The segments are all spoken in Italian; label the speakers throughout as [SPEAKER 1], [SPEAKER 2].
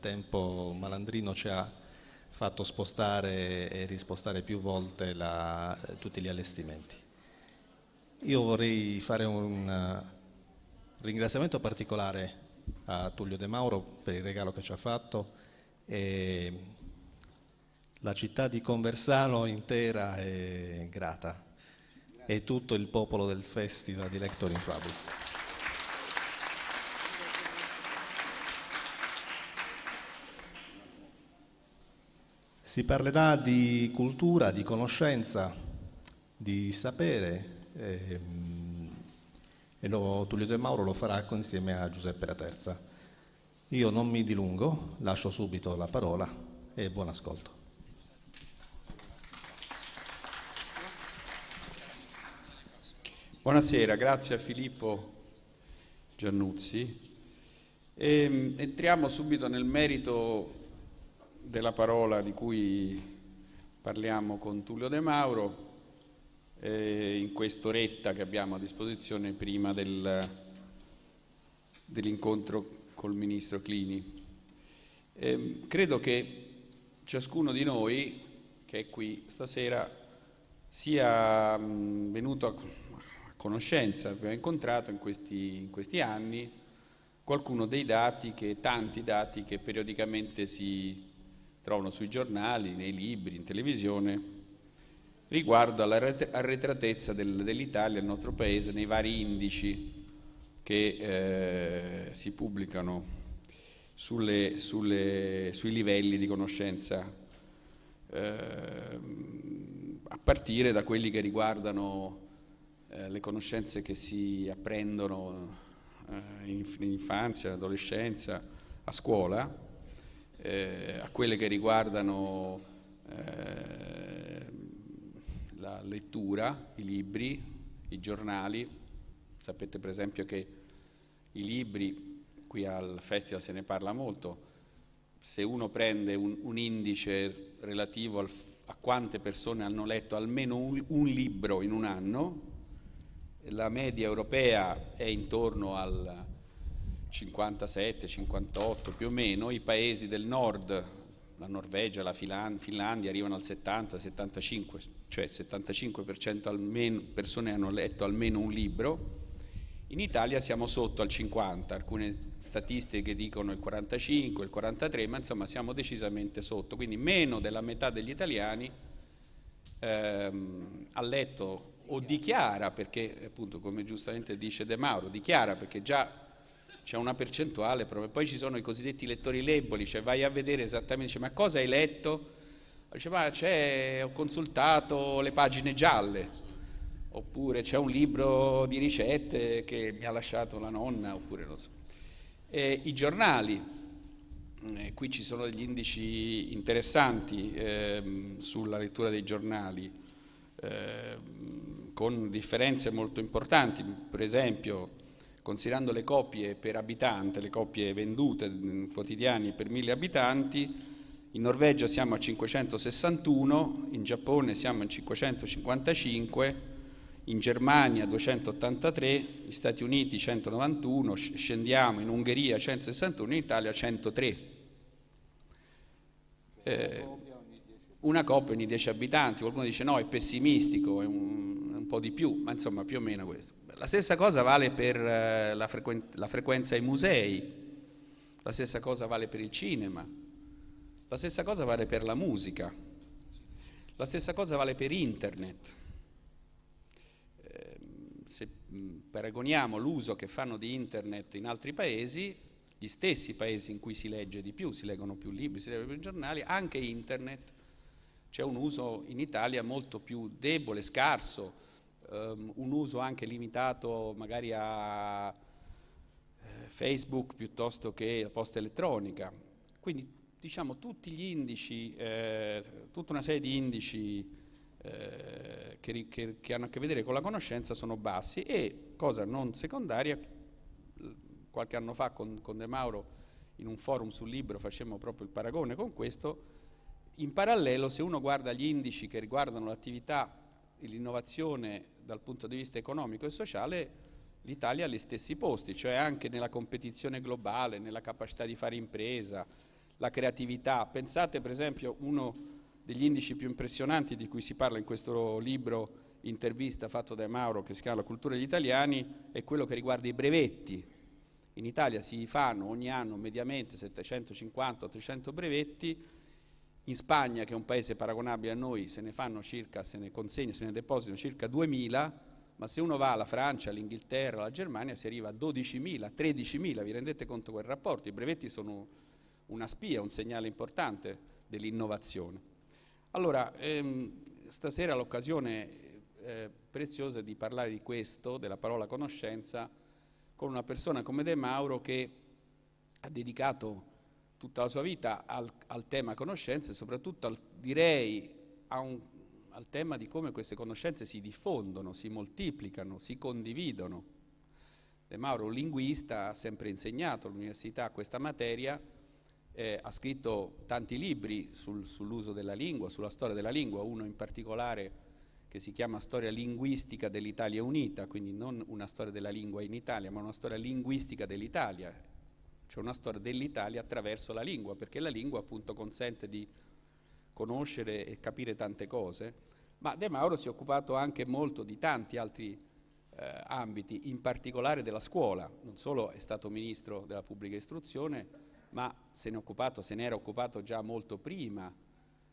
[SPEAKER 1] tempo Malandrino ci ha fatto spostare e rispostare più volte la, tutti gli allestimenti. Io vorrei fare un uh, ringraziamento particolare a Tullio De Mauro per il regalo che ci ha fatto e la città di Conversano intera è grata e tutto il popolo del Festival di Lector in Fabula. Si parlerà di cultura, di conoscenza, di sapere e, e lo, Tullio De Mauro lo farà insieme a Giuseppe Raterza. Io non mi dilungo, lascio subito la parola e buon ascolto.
[SPEAKER 2] Buonasera, grazie a Filippo Giannuzzi. E, ehm, entriamo subito nel merito della parola di cui parliamo con Tullio De Mauro eh, in quest'oretta che abbiamo a disposizione prima del, dell'incontro col Ministro Clini. Eh, credo che ciascuno di noi che è qui stasera sia mh, venuto a, a, conoscenza, abbiamo incontrato in questi, in questi anni qualcuno dei dati, che, tanti dati che periodicamente si trovano sui giornali, nei libri, in televisione, riguardo all'arretratezza del, dell'Italia, del nostro paese, nei vari indici che eh, si pubblicano sulle, sulle, sui livelli di conoscenza, eh, a partire da quelli che riguardano eh, le conoscenze che si apprendono eh, in, in infanzia, adolescenza, a scuola, eh, a quelle che riguardano eh, la lettura, i libri, i giornali. Sapete per esempio che i libri, qui al festival se ne parla molto, se uno prende un, un indice relativo al, a quante persone hanno letto almeno un, un libro in un anno, la media europea è intorno al 57, 58 più o meno, i paesi del nord, la Norvegia, la Finlandia arrivano al 70, 75, cioè il 75% almeno persone hanno letto almeno un libro, in Italia siamo sotto al 50, alcune statistiche dicono il 45, il 43, ma insomma siamo decisamente sotto, quindi meno della metà degli italiani ehm, ha letto o dichiara, perché appunto come giustamente dice De Mauro, dichiara perché già c'è una percentuale proprio. Poi ci sono i cosiddetti lettori leboli, cioè vai a vedere esattamente, dice, ma cosa hai letto? Dice, ma c'è, ho consultato le pagine gialle, oppure c'è un libro di ricette che mi ha lasciato la nonna, oppure non so. E I giornali, eh, qui ci sono degli indici interessanti eh, sulla lettura dei giornali, eh, con differenze molto importanti, per esempio considerando le copie per abitante, le copie vendute mm, quotidiani per mille abitanti, in Norvegia siamo a 561, in Giappone siamo a 555, in Germania 283, negli Stati Uniti 191, scendiamo in Ungheria 161, in Italia 103. Eh, una coppia ogni 10 abitanti, qualcuno dice no è pessimistico, è un, un po' di più, ma insomma più o meno questo. La stessa cosa vale per eh, la, frequen la frequenza ai musei, la stessa cosa vale per il cinema, la stessa cosa vale per la musica, la stessa cosa vale per internet. Eh, se paragoniamo l'uso che fanno di internet in altri paesi, gli stessi paesi in cui si legge di più, si leggono più libri, si leggono più giornali, anche internet. C'è un uso in Italia molto più debole, scarso, um, un uso anche limitato magari a eh, Facebook piuttosto che a posta elettronica. Quindi diciamo tutti gli indici, eh, tutta una serie di indici eh, che, che, che, hanno a che vedere con la conoscenza sono bassi e, cosa non secondaria, qualche anno fa con, con De Mauro in un forum sul libro facemmo proprio il paragone con questo, in parallelo se uno guarda gli indici che riguardano l'attività l'innovazione dal punto di vista economico e sociale l'Italia ha gli stessi posti, cioè anche nella competizione globale, nella capacità di fare impresa, la creatività. Pensate per esempio uno degli indici più impressionanti di cui si parla in questo libro intervista fatto da Mauro che si chiama La cultura degli italiani è quello che riguarda i brevetti. In Italia si fanno ogni anno mediamente 750-800 brevetti, in Spagna, che è un paese paragonabile a noi, se ne fanno circa, se ne consegnano, se ne depositano circa 2000, ma se uno va alla Francia, all'Inghilterra, alla Germania si arriva a 12.000, 13.000, vi rendete conto quel rapporto? I brevetti sono una spia, un segnale importante dell'innovazione. Allora, ehm, stasera l'occasione eh, preziosa di parlare di questo, della parola conoscenza, con una persona come De Mauro che ha dedicato tutta la sua vita al, al tema conoscenze e soprattutto al, direi un, al tema di come queste conoscenze si diffondono, si moltiplicano, si condividono. De Mauro, un linguista, ha sempre insegnato all'università questa materia, eh, ha scritto tanti libri sul, sull'uso della lingua, sulla storia della lingua, uno in particolare che si chiama Storia linguistica dell'Italia unita, quindi non una storia della lingua in Italia, ma una storia linguistica dell'Italia, cioè una storia dell'Italia attraverso la lingua, perché la lingua appunto consente di conoscere e capire tante cose, ma De Mauro si è occupato anche molto di tanti altri eh, ambiti, in particolare della scuola, non solo è stato ministro della pubblica istruzione, ma se ne, occupato, se ne era occupato già molto prima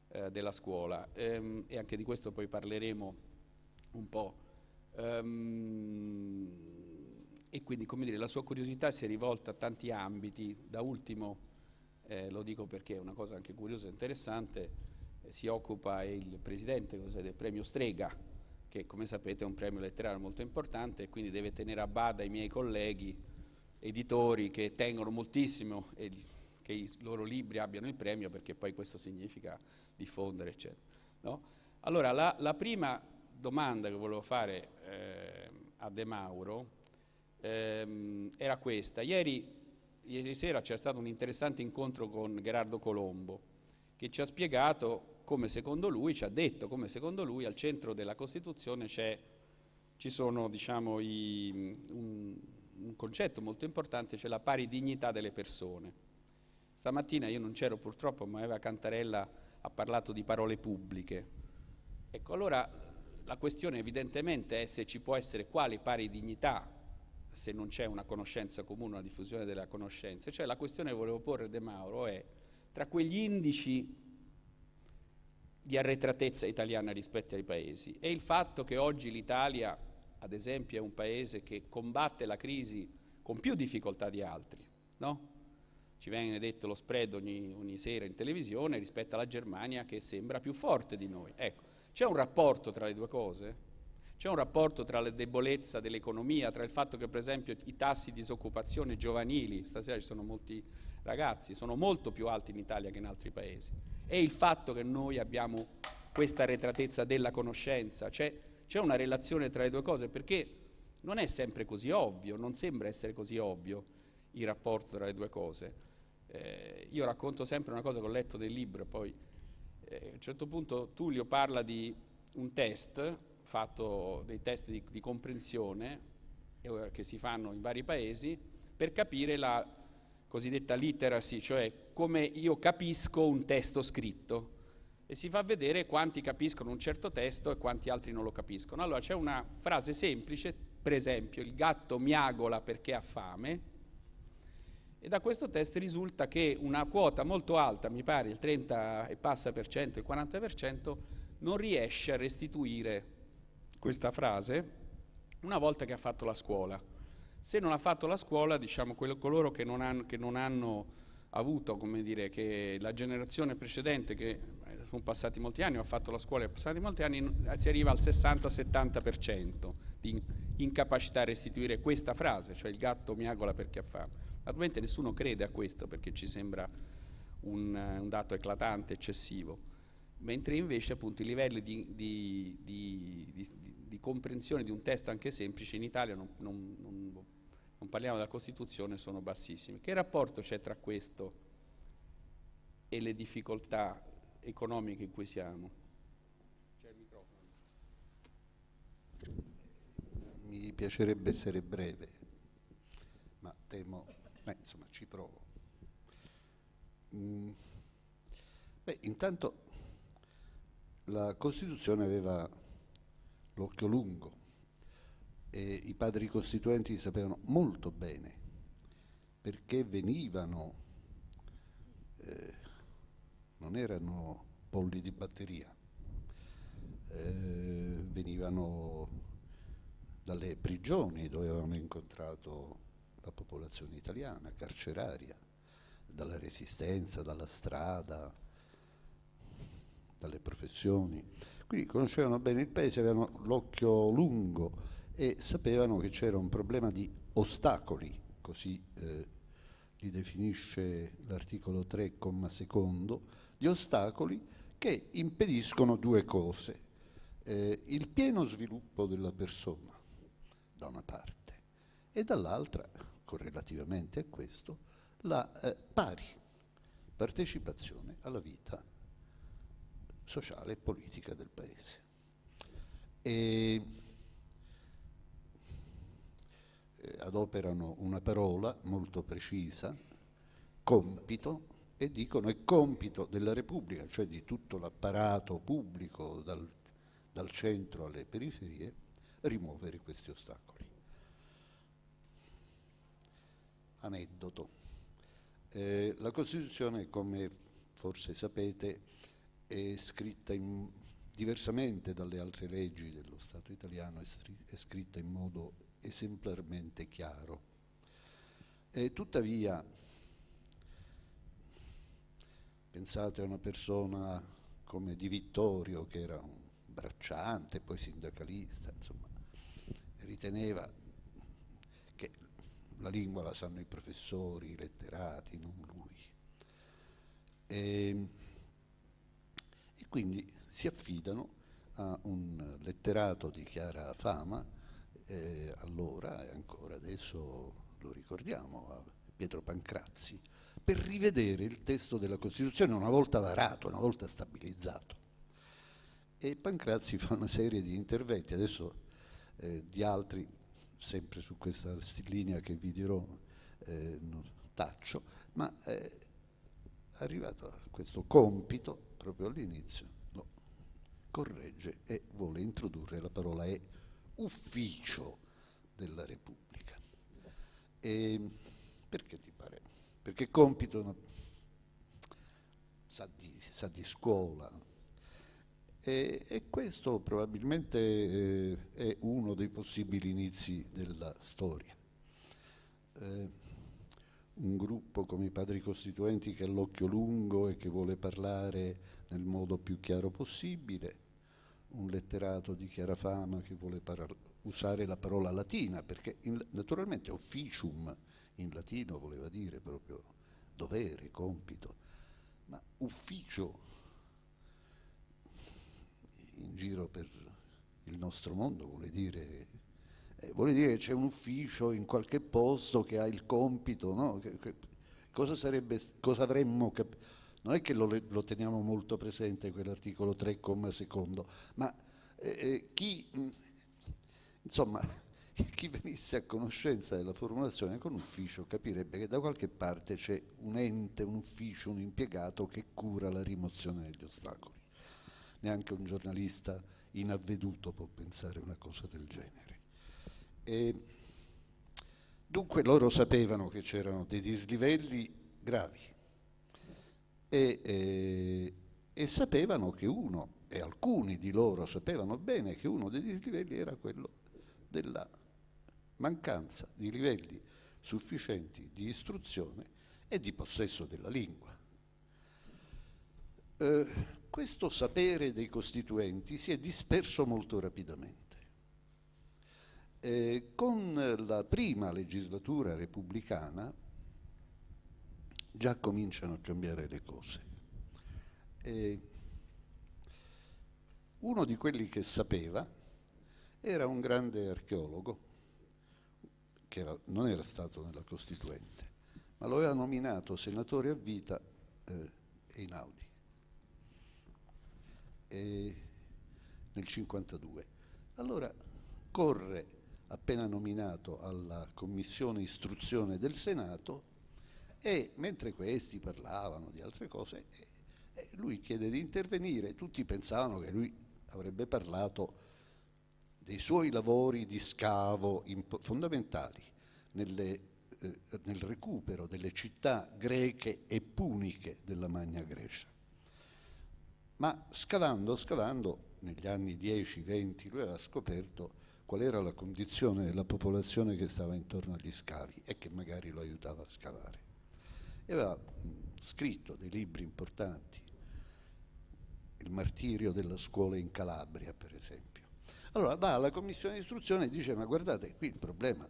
[SPEAKER 2] eh, della scuola. Ehm, e anche di questo poi parleremo un po'. Um, e quindi come dire, la sua curiosità si è rivolta a tanti ambiti, da ultimo, eh, lo dico perché è una cosa anche curiosa e interessante, eh, si occupa il presidente del premio Strega, che come sapete è un premio letterario molto importante e quindi deve tenere a bada i miei colleghi editori che tengono moltissimo e che i loro libri abbiano il premio perché poi questo significa diffondere, eccetera. No? Allora, la, la, prima domanda che volevo fare eh, a De Mauro ehm, era questa. Ieri, ieri sera c'è stato un interessante incontro con Gerardo Colombo che ci ha spiegato come secondo lui, ci ha detto come secondo lui al centro della Costituzione ci sono diciamo, i, un, un concetto molto importante, cioè la pari dignità delle persone. Stamattina io non c'ero purtroppo, ma Eva Cantarella ha parlato di parole pubbliche. Ecco, allora la questione evidentemente è se ci può essere quale pari dignità se non c'è una conoscenza comune, una diffusione della conoscenza. Cioè la questione che volevo porre De Mauro è tra quegli indici di arretratezza italiana rispetto ai paesi e il fatto che oggi l'Italia, ad esempio, è un paese che combatte la crisi con più difficoltà di altri, no? Ci viene detto lo spread ogni, ogni sera in televisione rispetto alla Germania che sembra più forte di noi. Ecco, c'è un rapporto tra le due cose? C'è un rapporto tra la debolezza dell'economia, tra il fatto che per esempio i tassi di disoccupazione giovanili, stasera ci sono molti ragazzi, sono molto più alti in Italia che in altri paesi, e il fatto che noi abbiamo questa arretratezza della conoscenza, c'è, una relazione tra le due cose, perché non è sempre così ovvio, non sembra essere così ovvio il rapporto tra le due cose. Eh, io racconto sempre una cosa che ho letto del libro, poi eh, a un certo punto Tullio parla di un test fatto dei test di, di comprensione eh, che si fanno in vari paesi per capire la cosiddetta literacy, cioè come io capisco un testo scritto e si fa vedere quanti capiscono un certo testo e quanti altri non lo capiscono. Allora c'è una frase semplice, per esempio il gatto miagola perché ha fame e da questo test risulta che una quota molto alta, mi pare il 30 e passa per cento, il 40 per cento, non riesce a restituire questa frase una volta che ha fatto la scuola. Se non ha fatto la scuola, diciamo, quello, coloro che non hanno, che non hanno avuto, come dire, che la generazione precedente, che eh, sono passati molti anni, ha fatto la scuola e passati molti anni, si arriva al 60-70% di incapacità a restituire questa frase, cioè il gatto miagola perché ha fame. Naturalmente nessuno crede a questo perché ci sembra un, un dato eclatante, eccessivo mentre invece appunto i livelli di, di, di, di, comprensione di un testo anche semplice in Italia, non, non, non, non, parliamo della Costituzione, sono bassissimi. Che rapporto c'è tra questo e le difficoltà economiche in cui siamo? C'è il microfono.
[SPEAKER 3] Mi piacerebbe essere breve, ma temo, beh, insomma ci provo. Mm, beh, intanto la Costituzione aveva l'occhio lungo e i padri costituenti sapevano molto bene perché venivano, eh, non erano polli di batteria, eh, venivano dalle prigioni dove avevano incontrato la popolazione italiana, carceraria, dalla resistenza, dalla strada, dalle professioni. Quindi conoscevano bene il paese, avevano l'occhio lungo e sapevano che c'era un problema di ostacoli, così eh, li definisce l'articolo 3, comma secondo, di ostacoli che impediscono due cose. Eh, il pieno sviluppo della persona, da una parte, e dall'altra, correlativamente a questo, la eh, pari partecipazione alla vita sociale e politica del Paese. E eh, adoperano una parola molto precisa, compito, e dicono è compito della Repubblica, cioè di tutto l'apparato pubblico dal, dal centro alle periferie, rimuovere questi ostacoli. Aneddoto. Eh, la Costituzione, come forse sapete, è scritta in, diversamente dalle altre leggi dello Stato italiano, è, è scritta in modo esemplarmente chiaro. E tuttavia, pensate a una persona come Di Vittorio, che era un bracciante, poi sindacalista, insomma, riteneva che la lingua la sanno i professori, i letterati, non lui. E, quindi si affidano a un letterato di chiara fama, eh, allora e ancora adesso lo ricordiamo, a Pietro Pancrazzi, per rivedere il testo della Costituzione una volta varato, una volta stabilizzato. E Pancrazzi fa una serie di interventi, adesso eh, di altri, sempre su questa linea che vi dirò, eh, taccio, ma è arrivato a questo compito proprio all'inizio, lo corregge e vuole introdurre la parola è ufficio della Repubblica. E perché ti pare? Perché compito no, sa, di, sa, di, scuola. E, e questo probabilmente eh, è uno dei possibili inizi della storia. Eh, un gruppo come i padri costituenti che ha l'occhio lungo e che vuole parlare nel modo più chiaro possibile, un letterato di chiara fama che vuole usare la parola latina, perché in, naturalmente officium in latino voleva dire proprio dovere, compito, ma ufficio in giro per il nostro mondo vuole dire, eh, vuole dire che c'è un ufficio in qualche posto che ha il compito, no? che, che, cosa, sarebbe, cosa avremmo capito? Non è che lo, lo, teniamo molto presente quell'articolo 3, comma secondo, ma eh, eh chi, insomma, chi venisse a conoscenza della formulazione con ufficio capirebbe che da qualche parte c'è un ente, un ufficio, un impiegato che cura la rimozione degli ostacoli. Neanche un giornalista inavveduto può pensare una cosa del genere. E dunque loro sapevano che c'erano dei dislivelli gravi e, e, e sapevano che uno, e alcuni di loro sapevano bene che uno dei dislivelli era quello della mancanza di livelli sufficienti di istruzione e di possesso della lingua. Eh, questo sapere dei costituenti si è disperso molto rapidamente. Eh, con la prima legislatura repubblicana già cominciano a cambiare le cose. E uno di quelli che sapeva era un grande archeologo, che era, non era stato nella Costituente, ma lo aveva nominato senatore a vita eh, Einaudi e nel 52. Allora corre appena nominato alla commissione istruzione del Senato E mentre questi parlavano di altre cose, lui chiede di intervenire. Tutti pensavano che lui avrebbe parlato dei suoi lavori di scavo fondamentali nelle, eh, nel recupero delle città greche e puniche della Magna Grecia. Ma scavando, scavando, negli anni 10-20 lui aveva scoperto qual era la condizione della popolazione che stava intorno agli scavi e che magari lo aiutava a scavare. E aveva mh, scritto dei libri importanti, Il martirio della scuola in Calabria, per esempio. Allora va alla commissione di istruzione e dice ma guardate, qui il problema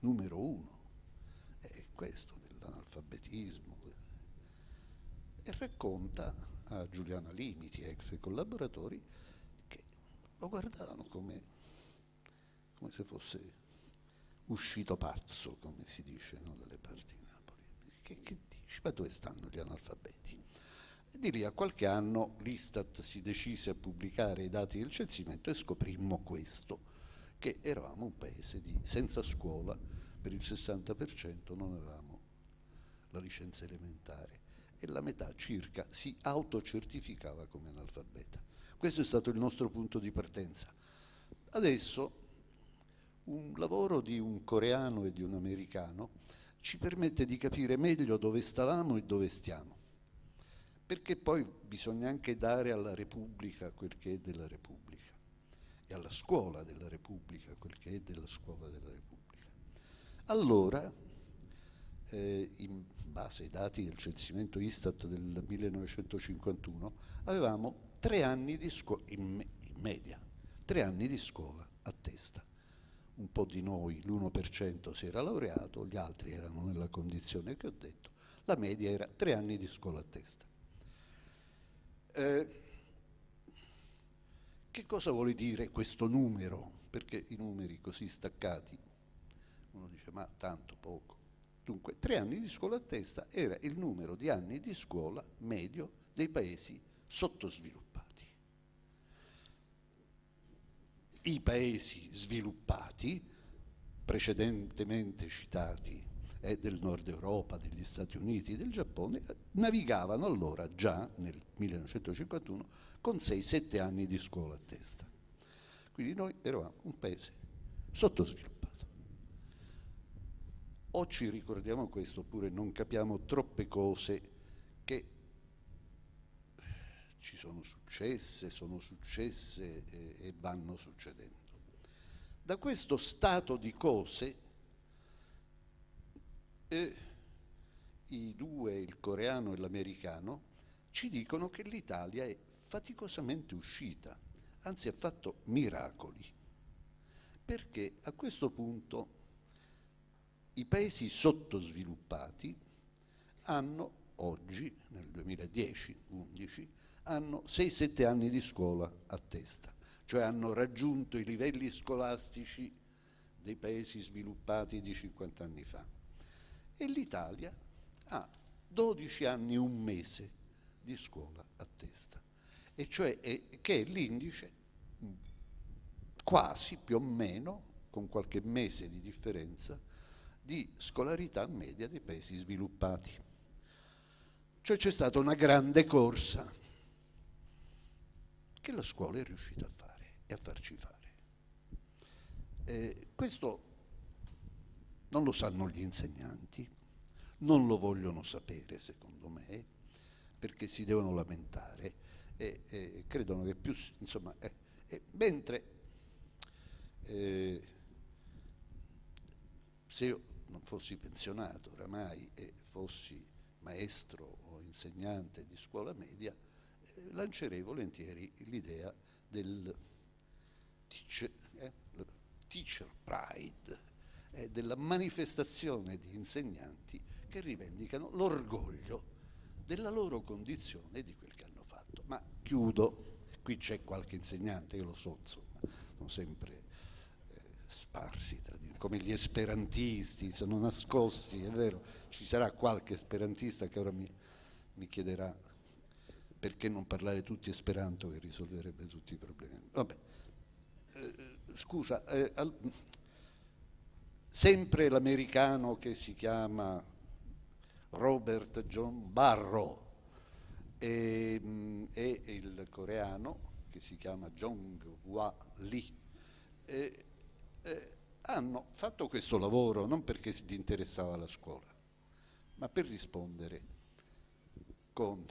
[SPEAKER 3] numero uno è questo dell'analfabetismo e racconta a Giuliana Limiti, ex collaboratori, che lo guardavano come come se fosse uscito pazzo, come si dice no, dalle parti. Che, che dici? Ma dove stanno gli analfabeti? E di lì a qualche anno l'Istat si decise a pubblicare i dati del censimento e scoprimmo questo, che eravamo un paese di, senza scuola, per il 60% non avevamo la licenza elementare e la metà circa si autocertificava come analfabeta. Questo è stato il nostro punto di partenza. Adesso un lavoro di un coreano e di un americano ci permette di capire meglio dove stavamo e dove stiamo, perché poi bisogna anche dare alla Repubblica quel che è della Repubblica e alla scuola della Repubblica quel che è della scuola della Repubblica. Allora, eh, in base ai dati del censimento Istat del 1951, avevamo tre anni di scuola, in, me in media, tre anni di scuola a testa un po' di noi, l'1% si era laureato, gli altri erano nella condizione che ho detto, la media era tre anni di scuola a testa. Eh, che cosa vuole dire questo numero? Perché i numeri così staccati, uno dice ma tanto poco. Dunque, tre anni di scuola a testa era il numero di anni di scuola medio dei paesi sottosviluppati. I paesi sviluppati, precedentemente citati, eh, del nord Europa, degli Stati Uniti, del Giappone, navigavano allora già nel 1951 con 6-7 anni di scuola a testa. Quindi noi eravamo un paese sottosviluppato. O ci ricordiamo questo oppure non capiamo troppe cose che ci sono successe, sono successe e, e vanno succedendo. Da questo stato di cose eh, i due, il coreano e l'americano, ci dicono che l'Italia è faticosamente uscita, anzi ha fatto miracoli, perché a questo punto i paesi sottosviluppati hanno oggi, nel 2010-11, hanno 6-7 anni di scuola a testa, cioè hanno raggiunto i livelli scolastici dei paesi sviluppati di 50 anni fa. E l'Italia ha 12 anni e un mese di scuola a testa, e cioè è, che è l'indice quasi più o meno, con qualche mese di differenza, di scolarità media dei paesi sviluppati. Cioè c'è stata una grande corsa che la scuola è riuscita a fare e a farci fare. Eh, questo non lo sanno gli insegnanti, non lo vogliono sapere secondo me, perché si devono lamentare e, e credono che più, insomma, eh, eh, mentre se io non fossi pensionato oramai e fossi maestro o insegnante di scuola media, lancerei volentieri l'idea del teacher, eh, teacher pride, eh, della manifestazione di insegnanti che rivendicano l'orgoglio della loro condizione e di quel che hanno fatto. Ma chiudo, qui c'è qualche insegnante, io lo so, insomma, sono sempre eh, sparsi tra di come gli esperantisti, sono nascosti, è vero, ci sarà qualche esperantista che ora mi, mi chiederà perché non parlare tutti esperanto che risolverebbe tutti i problemi? Vabbè, eh, scusa, eh, al, sempre l'americano che si chiama Robert John Barrow e, e il coreano che si chiama Jong Hwa Lee. E, e, hanno fatto questo lavoro non perché gli interessava la scuola, ma per rispondere con,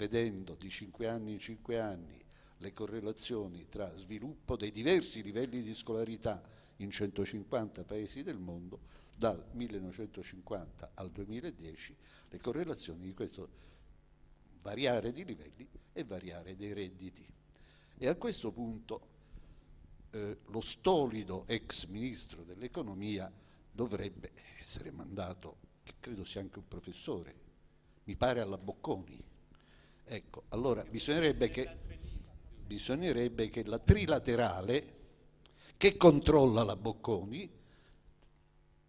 [SPEAKER 3] vedendo di cinque anni in cinque anni le correlazioni tra sviluppo dei diversi livelli di scolarità in 150 paesi del mondo, dal 1950 al 2010, le correlazioni di questo variare di livelli e variare dei redditi. E a questo punto eh, lo stolido ex ministro dell'economia dovrebbe essere mandato, che credo sia anche un professore, mi pare alla Bocconi. Ecco, allora bisognerebbe che, bisognerebbe che la trilaterale che controlla la Bocconi,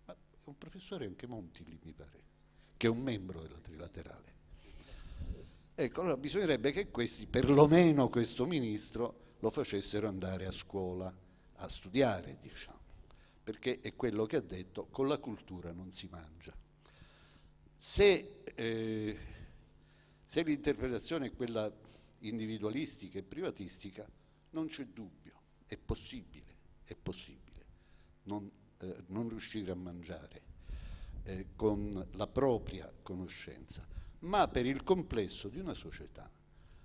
[SPEAKER 3] ma è un professore anche Monti lì mi pare, che è un membro della trilaterale. Ecco, allora bisognerebbe che questi, perlomeno questo ministro, lo facessero andare a scuola, a studiare, diciamo, perché è quello che ha detto, con la cultura non si mangia. Se, eh, se l'interpretazione è quella individualistica e privatistica, non c'è dubbio, è possibile, è possibile non, eh, non riuscire a mangiare eh, con la propria conoscenza ma per il complesso di una società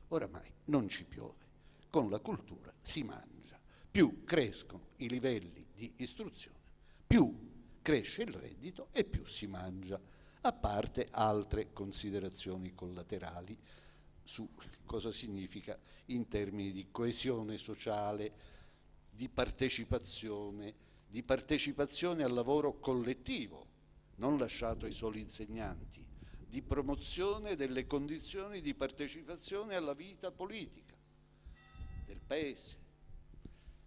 [SPEAKER 3] oramai non ci piove. Con la cultura si mangia. Più crescono i livelli di istruzione, più cresce il reddito e più si mangia, a parte altre considerazioni collaterali su cosa significa in termini di coesione sociale, di partecipazione, di partecipazione al lavoro collettivo, non lasciato ai soli insegnanti, di promozione delle condizioni di partecipazione alla vita politica del Paese,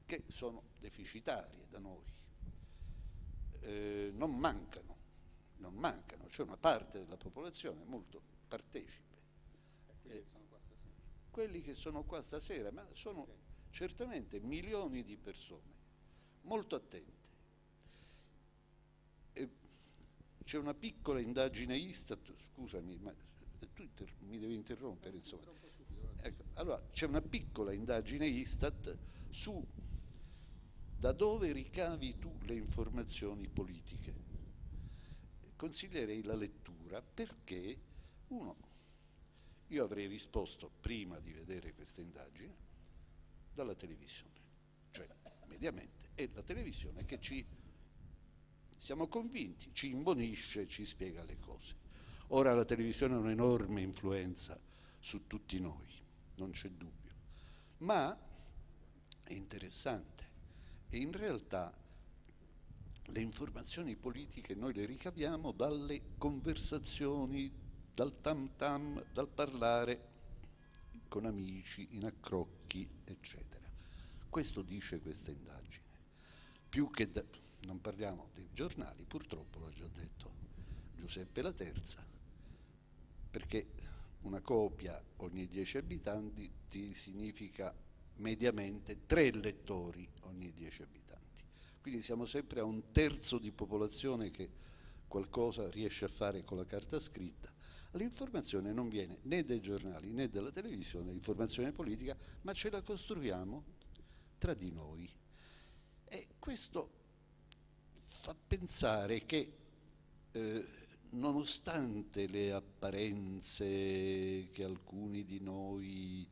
[SPEAKER 3] che sono deficitarie da noi. Eh, non mancano, non mancano, c'è una parte della popolazione molto partecipe. Eh, quelli che sono qua stasera, ma sono certamente milioni di persone molto attente C'è una piccola indagine Istat, scusami, ma tu mi devi interrompere, insomma. Ecco, allora, c'è una piccola indagine Istat su da dove ricavi tu le informazioni politiche. Consiglierei la lettura perché, uno, io avrei risposto prima di vedere questa indagine dalla televisione, cioè mediamente, è la televisione che ci siamo convinti, ci imbonisce, ci spiega le cose. Ora la televisione ha un'enorme influenza su tutti noi, non c'è dubbio, ma è interessante e in realtà le informazioni politiche noi le ricaviamo dalle conversazioni, dal tam tam, dal parlare con amici, in accrocchi, eccetera. Questo dice questa indagine. Più che da, non parliamo dei giornali, purtroppo l'ha già detto Giuseppe La Terza, perché una copia ogni 10 abitanti significa mediamente tre lettori ogni 10 abitanti. Quindi siamo sempre a un terzo di popolazione che qualcosa riesce a fare con la carta scritta. L'informazione non viene né dai giornali né dalla televisione, l'informazione politica, ma ce la costruiamo tra di noi. E questo fa pensare che eh, nonostante le apparenze che alcuni di noi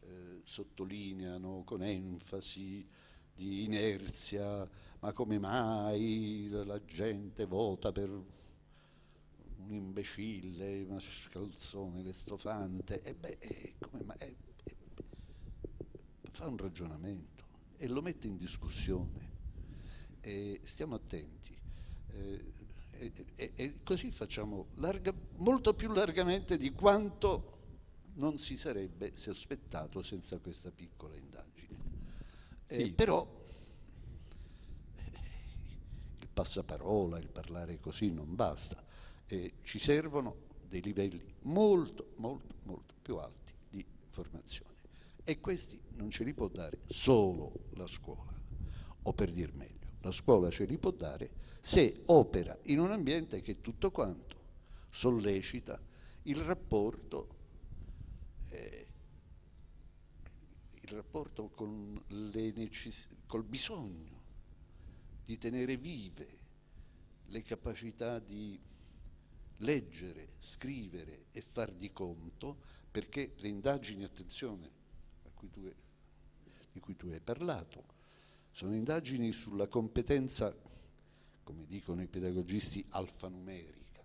[SPEAKER 3] eh, sottolineano con enfasi di inerzia, ma come mai la gente vota per un imbecille, una scalzone, l'estofante, e beh, eh, come mai? Eh, eh, fa un ragionamento e lo mette in discussione e stiamo attenti. Eh, e, e, e, così facciamo larga, molto più largamente di quanto non si sarebbe sospettato senza questa piccola indagine. Eh, sì. però il passaparola, il parlare così non basta, eh, ci servono dei livelli molto, molto, molto più alti di formazione e questi non ce li può dare solo la scuola, o per dir meglio la scuola ce li può dare se opera in un ambiente che tutto quanto sollecita il rapporto, eh, rapporto con col bisogno di tenere vive le capacità di leggere, scrivere e far di conto, perché le indagini, attenzione, cui tu, di cui tu hai parlato, sono indagini sulla competenza, come dicono i pedagogisti, alfanumerica,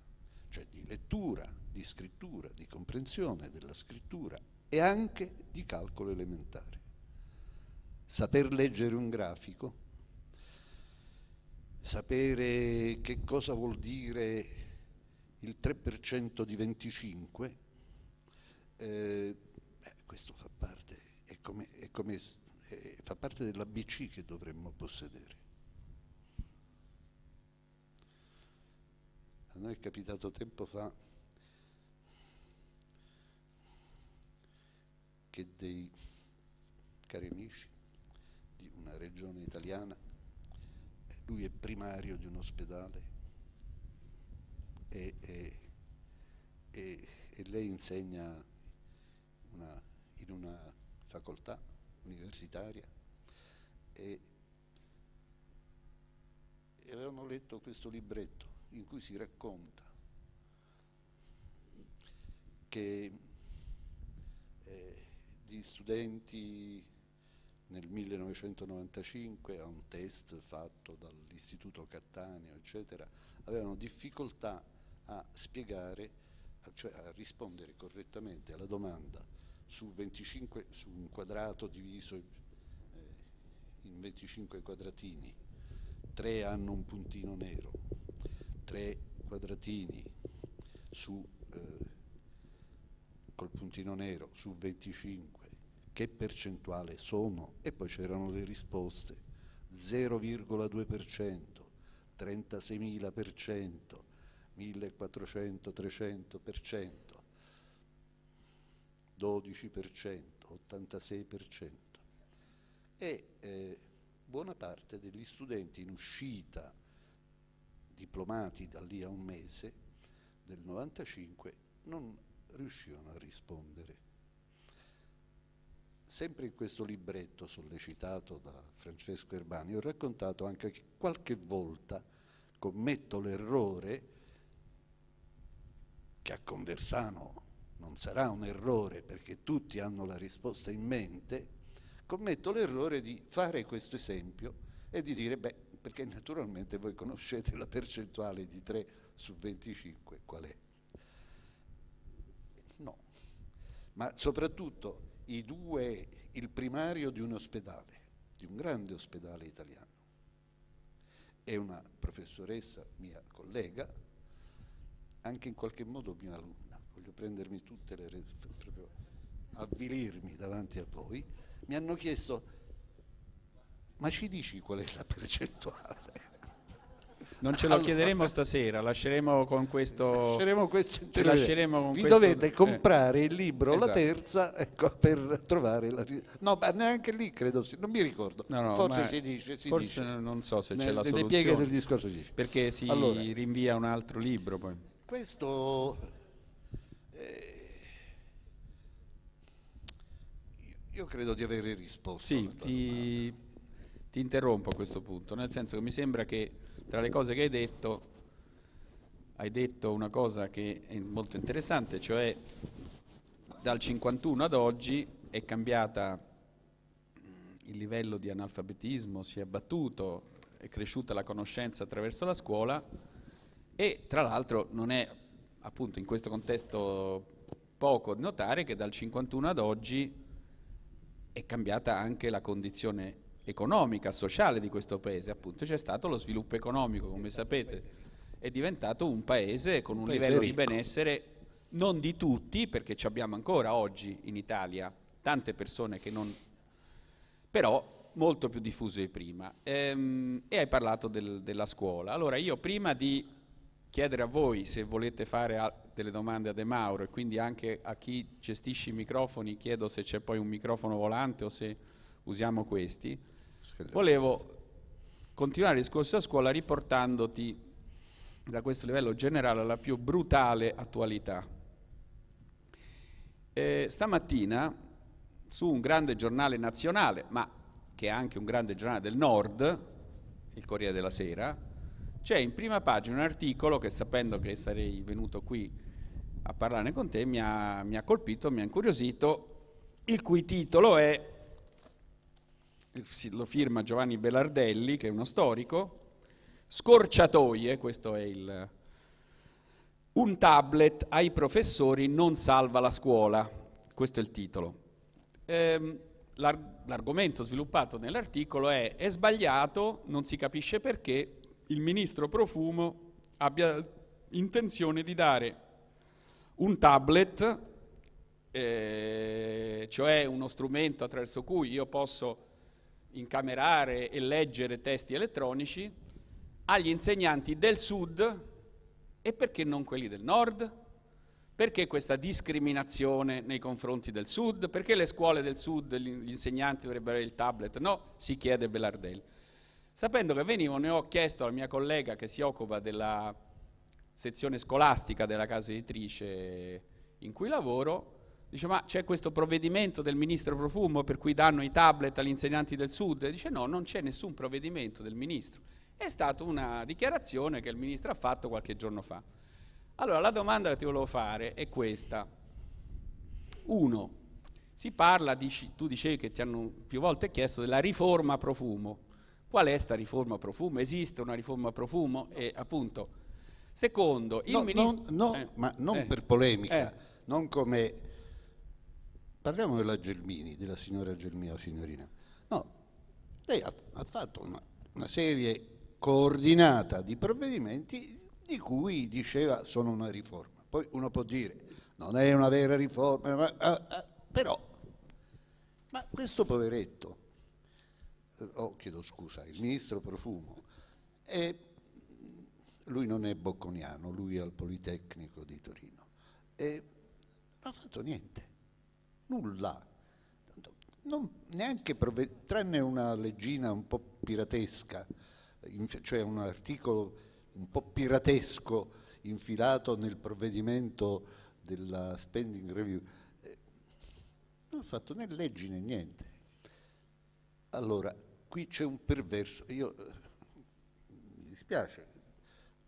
[SPEAKER 3] cioè di lettura, di scrittura, di comprensione della scrittura e anche di calcolo elementare. Saper leggere un grafico, sapere che cosa vuol dire il 3% di 25, eh, beh, questo fa parte, è come, è come, è, fa parte dell'ABC che dovremmo possedere. A noi è capitato tempo fa che dei cari amici una regione italiana lui è primario di un ospedale e, e, e, e lei insegna una, in una facoltà universitaria e, avevano letto questo libretto in cui si racconta che eh, gli studenti nel 1995 a un test fatto dall'Istituto Cattaneo, eccetera, avevano difficoltà a spiegare, cioè a rispondere correttamente alla domanda su, 25, su un quadrato diviso eh, in 25 quadratini, tre hanno un puntino nero, tre quadratini su, eh, col puntino nero su 25 che percentuale sono? E poi c'erano le risposte, 0,2%, 36.000%, 1.400, 300%, 12%, 86%. E eh, buona parte degli studenti in uscita, diplomati da lì a un mese, del 95, non riuscivano a rispondere sempre in questo libretto sollecitato da Francesco Erbani ho raccontato anche che qualche volta commetto l'errore che a Conversano non sarà un errore perché tutti hanno la risposta in mente, commetto l'errore di fare questo esempio e di dire, beh, perché naturalmente voi conoscete la percentuale di 3 su 25, qual è? No, ma soprattutto due, il primario di un ospedale, di un grande ospedale italiano, e una professoressa mia collega, anche in qualche modo mia alunna, voglio prendermi tutte le proprio avvilirmi davanti a voi, mi hanno chiesto ma ci dici qual è la percentuale?
[SPEAKER 2] Non ce lo allora, chiederemo stasera, lasceremo con questo.
[SPEAKER 3] Lasceremo questo
[SPEAKER 2] lasceremo con
[SPEAKER 3] Vi
[SPEAKER 2] questo,
[SPEAKER 3] dovete comprare eh. il libro, esatto. la terza, ecco, per trovare la. No, ma neanche lì credo, non mi ricordo. No, no, forse si dice. Si
[SPEAKER 2] forse
[SPEAKER 3] dice.
[SPEAKER 2] non so se c'è la
[SPEAKER 3] nelle
[SPEAKER 2] soluzione.
[SPEAKER 3] pieghe del discorso si dice.
[SPEAKER 2] Perché si allora, rinvia un altro libro poi.
[SPEAKER 3] Questo. Eh, io credo di avere risposto.
[SPEAKER 2] Sì, ti, ti interrompo a questo punto, nel senso che mi sembra che tra le cose che hai detto, hai detto una cosa che è molto interessante, cioè dal 51 ad oggi è cambiata il livello di analfabetismo, si è abbattuto, è cresciuta la conoscenza attraverso la scuola e tra l'altro non è appunto in questo contesto poco notare che dal 51 ad oggi è cambiata anche la condizione economica, sociale di questo paese, appunto c'è stato lo sviluppo economico, come sapete, è diventato un paese con un, paese livello ricco. di benessere non di tutti, perché ci abbiamo ancora oggi in Italia tante persone che non... però molto più diffuso di prima. Ehm, e hai parlato del, della scuola. Allora io prima di chiedere a voi se volete fare a, delle domande a De Mauro e quindi anche a chi gestisce i microfoni chiedo se c'è poi un microfono volante o se usiamo questi, Volevo continuare il discorso a scuola riportandoti da questo livello generale alla più brutale attualità. Eh, stamattina su un grande giornale nazionale, ma che è anche un grande giornale del nord, il Corriere della Sera, c'è in prima pagina un articolo che sapendo che sarei venuto qui a parlarne con te mi ha, mi ha colpito, mi ha incuriosito, il cui titolo è, lo firma Giovanni Belardelli, che è uno storico, Scorciatoie, questo è il... Un tablet ai professori non salva la scuola, questo è il titolo. Ehm, l'argomento sviluppato nell'articolo è è sbagliato, non si capisce perché il ministro Profumo abbia intenzione di dare un tablet, eh, cioè uno strumento attraverso cui io posso incamerare e leggere testi elettronici, agli insegnanti del sud e perché non quelli del nord? Perché questa discriminazione nei confronti del Sud? Perché le scuole del Sud, gli insegnanti dovrebbero avere il tablet? No, si chiede Bellardelli. Sapendo che venivo, ne ho chiesto alla mia collega che si occupa della sezione scolastica della casa editrice in cui lavoro, dice ma c'è questo provvedimento del ministro Profumo per cui danno i tablet agli insegnanti del Sud? E dice no, non c'è nessun provvedimento del ministro. È stata una dichiarazione che il ministro ha fatto qualche giorno fa. Allora, la domanda che ti volevo fare è questa. Uno, si parla, di, tu dicevi che ti hanno più volte chiesto della riforma profumo. Qual è questa riforma profumo? Esiste una riforma profumo? E appunto, secondo, il
[SPEAKER 3] no,
[SPEAKER 2] ministro...
[SPEAKER 3] No, no
[SPEAKER 2] eh,
[SPEAKER 3] ma non
[SPEAKER 2] eh,
[SPEAKER 3] per polemica,
[SPEAKER 2] eh.
[SPEAKER 3] non come... Parliamo della Gelmini, della signora Gelmini o signorina. No, lei ha, ha fatto una, una serie coordinata di provvedimenti di cui diceva sono una riforma. Poi uno può dire non è una vera riforma, ma, ah, ah, però, ma questo poveretto, eh, oh chiedo scusa, il ministro Profumo, è, lui non è bocconiano, lui è al Politecnico di Torino, e non ha fatto niente, nulla, non, neanche tranne una leggina un po' piratesca, cioè un articolo un po' piratesco infilato nel provvedimento della spending review, eh, non ha fatto né leggi né niente. Allora, qui c'è un perverso, io eh, mi dispiace,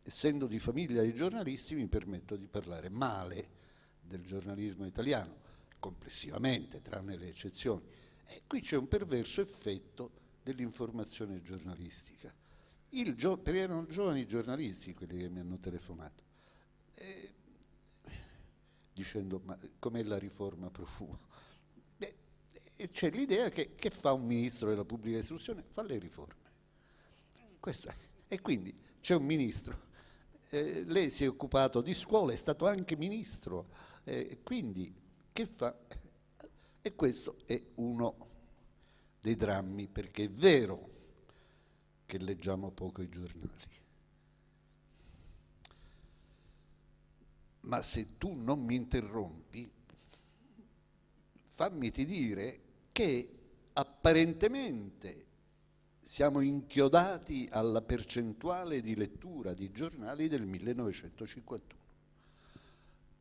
[SPEAKER 3] essendo di famiglia di giornalisti mi permetto di parlare male del giornalismo italiano, complessivamente, tranne le eccezioni. E qui c'è un perverso effetto dell'informazione giornalistica perché erano giovani giornalisti quelli che mi hanno telefonato, e, dicendo ma com'è la riforma profumo? Beh, c'è l'idea che, che, fa un ministro della pubblica istruzione? Fa le riforme. Questo è. E quindi c'è un ministro, eh, lei si è occupato di scuola, è stato anche ministro, eh, quindi che fa? E questo è uno dei drammi, perché è vero che leggiamo poco i giornali. Ma se tu non mi interrompi, fammi ti dire che apparentemente siamo inchiodati alla percentuale di lettura di giornali del 1951.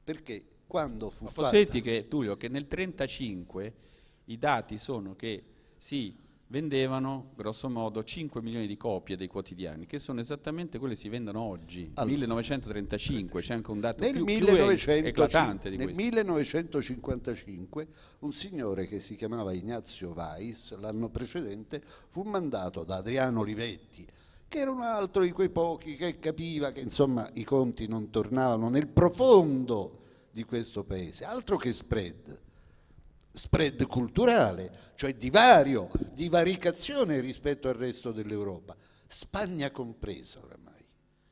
[SPEAKER 3] Perché quando fu
[SPEAKER 2] Ma
[SPEAKER 3] fatta...
[SPEAKER 2] Posso che, Tullio, che nel 1935 i dati sono che sì, vendevano grosso modo 5 milioni di copie dei quotidiani, che sono esattamente quelle che si vendono oggi, allora, 1935, c'è anche un dato
[SPEAKER 3] nel
[SPEAKER 2] più,
[SPEAKER 3] 1900,
[SPEAKER 2] più eclatante di
[SPEAKER 3] nel
[SPEAKER 2] questo.
[SPEAKER 3] Nel 1955 un signore che si chiamava Ignazio Weiss, l'anno precedente, fu mandato da Adriano Olivetti, che era un altro di quei pochi che capiva che insomma i conti non tornavano nel profondo di questo paese, altro che spread spread culturale, cioè divario, divaricazione rispetto al resto dell'Europa, Spagna compresa oramai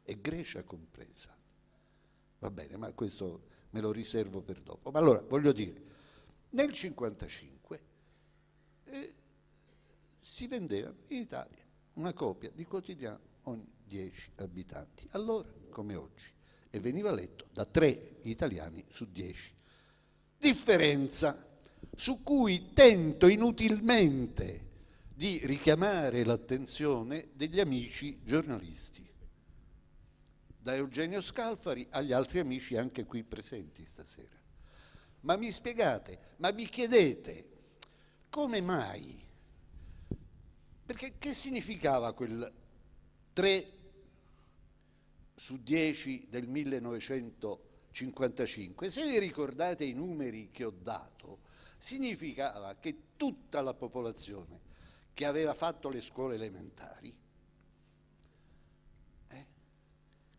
[SPEAKER 3] e Grecia compresa. Va bene, ma questo me lo riservo per dopo. Ma allora, voglio dire, nel 1955 eh, si vendeva in Italia una copia di quotidiano ogni 10 abitanti, allora come oggi, e veniva letto da 3 italiani su 10. Differenza su cui tento inutilmente di richiamare l'attenzione degli amici giornalisti. da Eugenio Scalfari agli altri amici anche qui presenti stasera. Ma mi spiegate, ma vi chiedete come mai? Perché che significava quel 3 su 10 del 1955? Se vi ricordate i numeri che ho dato, significava che tutta la popolazione che aveva fatto le scuole elementari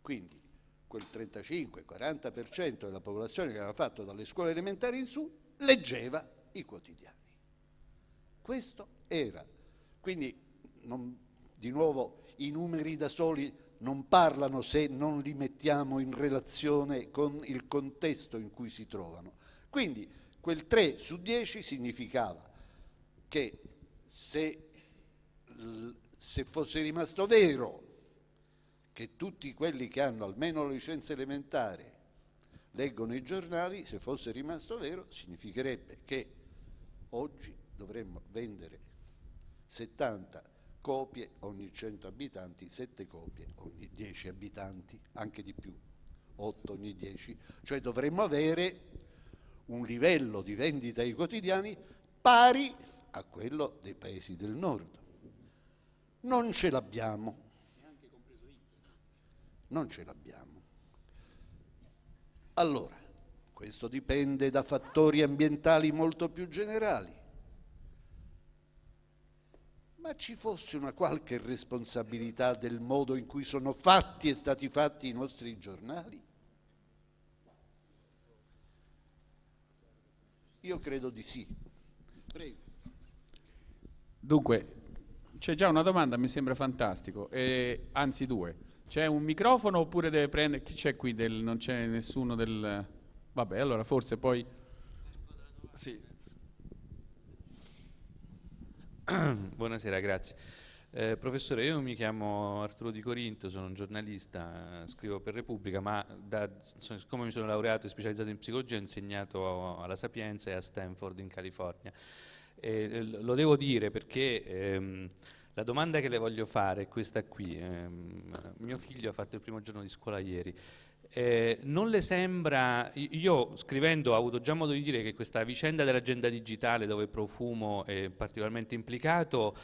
[SPEAKER 3] Quindi quel 35-40% della popolazione che aveva fatto dalle scuole elementari in su leggeva i quotidiani. Questo era. Quindi non, di nuovo i numeri da soli non parlano se non li mettiamo in relazione con il contesto in cui si trovano. Quindi quel 3 su 10 significava che se, se fosse rimasto vero che tutti quelli che hanno almeno la licenza elementare leggono i giornali, se fosse rimasto vero, significherebbe che oggi dovremmo vendere 70 copie ogni 100 abitanti, 7 copie ogni 10 abitanti, anche di più, 8 ogni 10, cioè dovremmo avere un livello di vendita ai quotidiani pari a quello dei paesi del nord. Non ce l'abbiamo non ce l'abbiamo. Allora, questo dipende da fattori ambientali molto più generali. Ma ci fosse una qualche responsabilità del modo in cui sono fatti e stati fatti i nostri giornali? Io credo di sì. Prego.
[SPEAKER 2] Dunque, c'è già una domanda, mi sembra fantastico, eh, anzi due. C'è un microfono oppure deve prendere... Chi c'è qui? Del... Non c'è nessuno del... Vabbè, allora forse poi... Sì.
[SPEAKER 4] Buonasera, grazie. Eh, professore, io mi chiamo Arturo Di Corinto, sono un giornalista, scrivo per Repubblica, ma da, siccome mi sono laureato e specializzato in psicologia ho insegnato alla Sapienza e a Stanford in California. E, lo devo dire perché... Ehm, la domanda che le voglio fare è questa qui. Eh, mio figlio ha fatto il primo giorno di scuola ieri. Eh, non le sembra, io scrivendo ho avuto già modo di dire che questa vicenda dell'agenda digitale dove Profumo è particolarmente implicato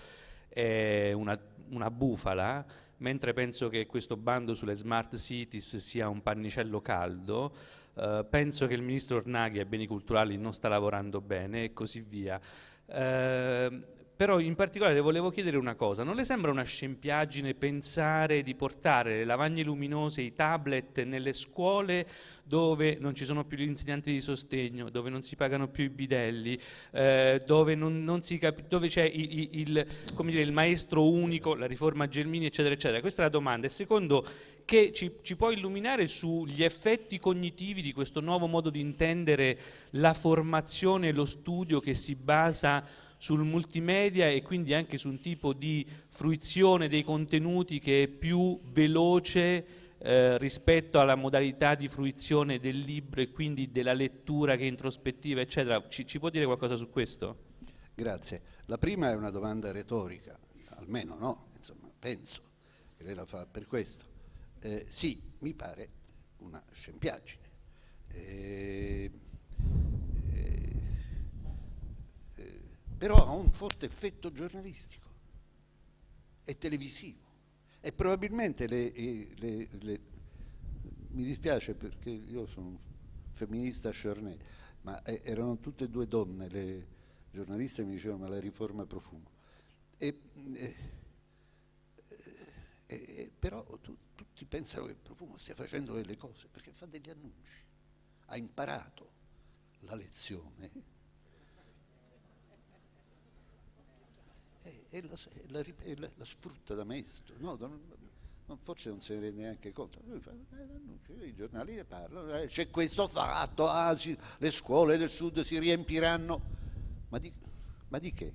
[SPEAKER 4] è una, una bufala, mentre penso che questo bando sulle smart cities sia un pannicello caldo, eh, penso che il ministro Ornaghi ai beni culturali non sta lavorando bene e così via. Eh, però in particolare le volevo chiedere una cosa, non le sembra una scempiaggine pensare di portare le lavagne luminose, i tablet nelle scuole dove non ci sono più gli insegnanti di sostegno, dove non si pagano più i bidelli, eh, dove, c'è il, il, dire, il, maestro unico, la riforma Gelmini, eccetera, eccetera. Questa è la domanda. E secondo, che ci, ci può illuminare sugli effetti cognitivi di questo nuovo modo di intendere la formazione e lo studio che si basa sul multimedia e quindi anche su un tipo di fruizione dei contenuti che è più veloce eh, rispetto alla modalità di fruizione del libro e quindi della lettura che è introspettiva, eccetera. Ci, ci può dire qualcosa su questo?
[SPEAKER 3] Grazie. La prima è una domanda retorica, almeno no, insomma, penso che lei la fa per questo. Eh, sì, mi pare una scempiaggine. Eh, però ha un forte effetto giornalistico e televisivo e probabilmente le, le, le, mi dispiace perché io sono un femminista Charnay, ma erano tutte e due donne, le giornaliste mi dicevano la riforma profumo. E, e, e, però tu, tutti pensano che Profumo stia facendo delle cose perché fa degli annunci, ha imparato la lezione e la, la, la, la sfrutta da maestro. No, non, forse non se ne rende neanche conto. Fa eh, i giornali ne parlano, eh, c'è questo fatto, ah, si, le scuole del sud si riempiranno. Ma di, ma di che?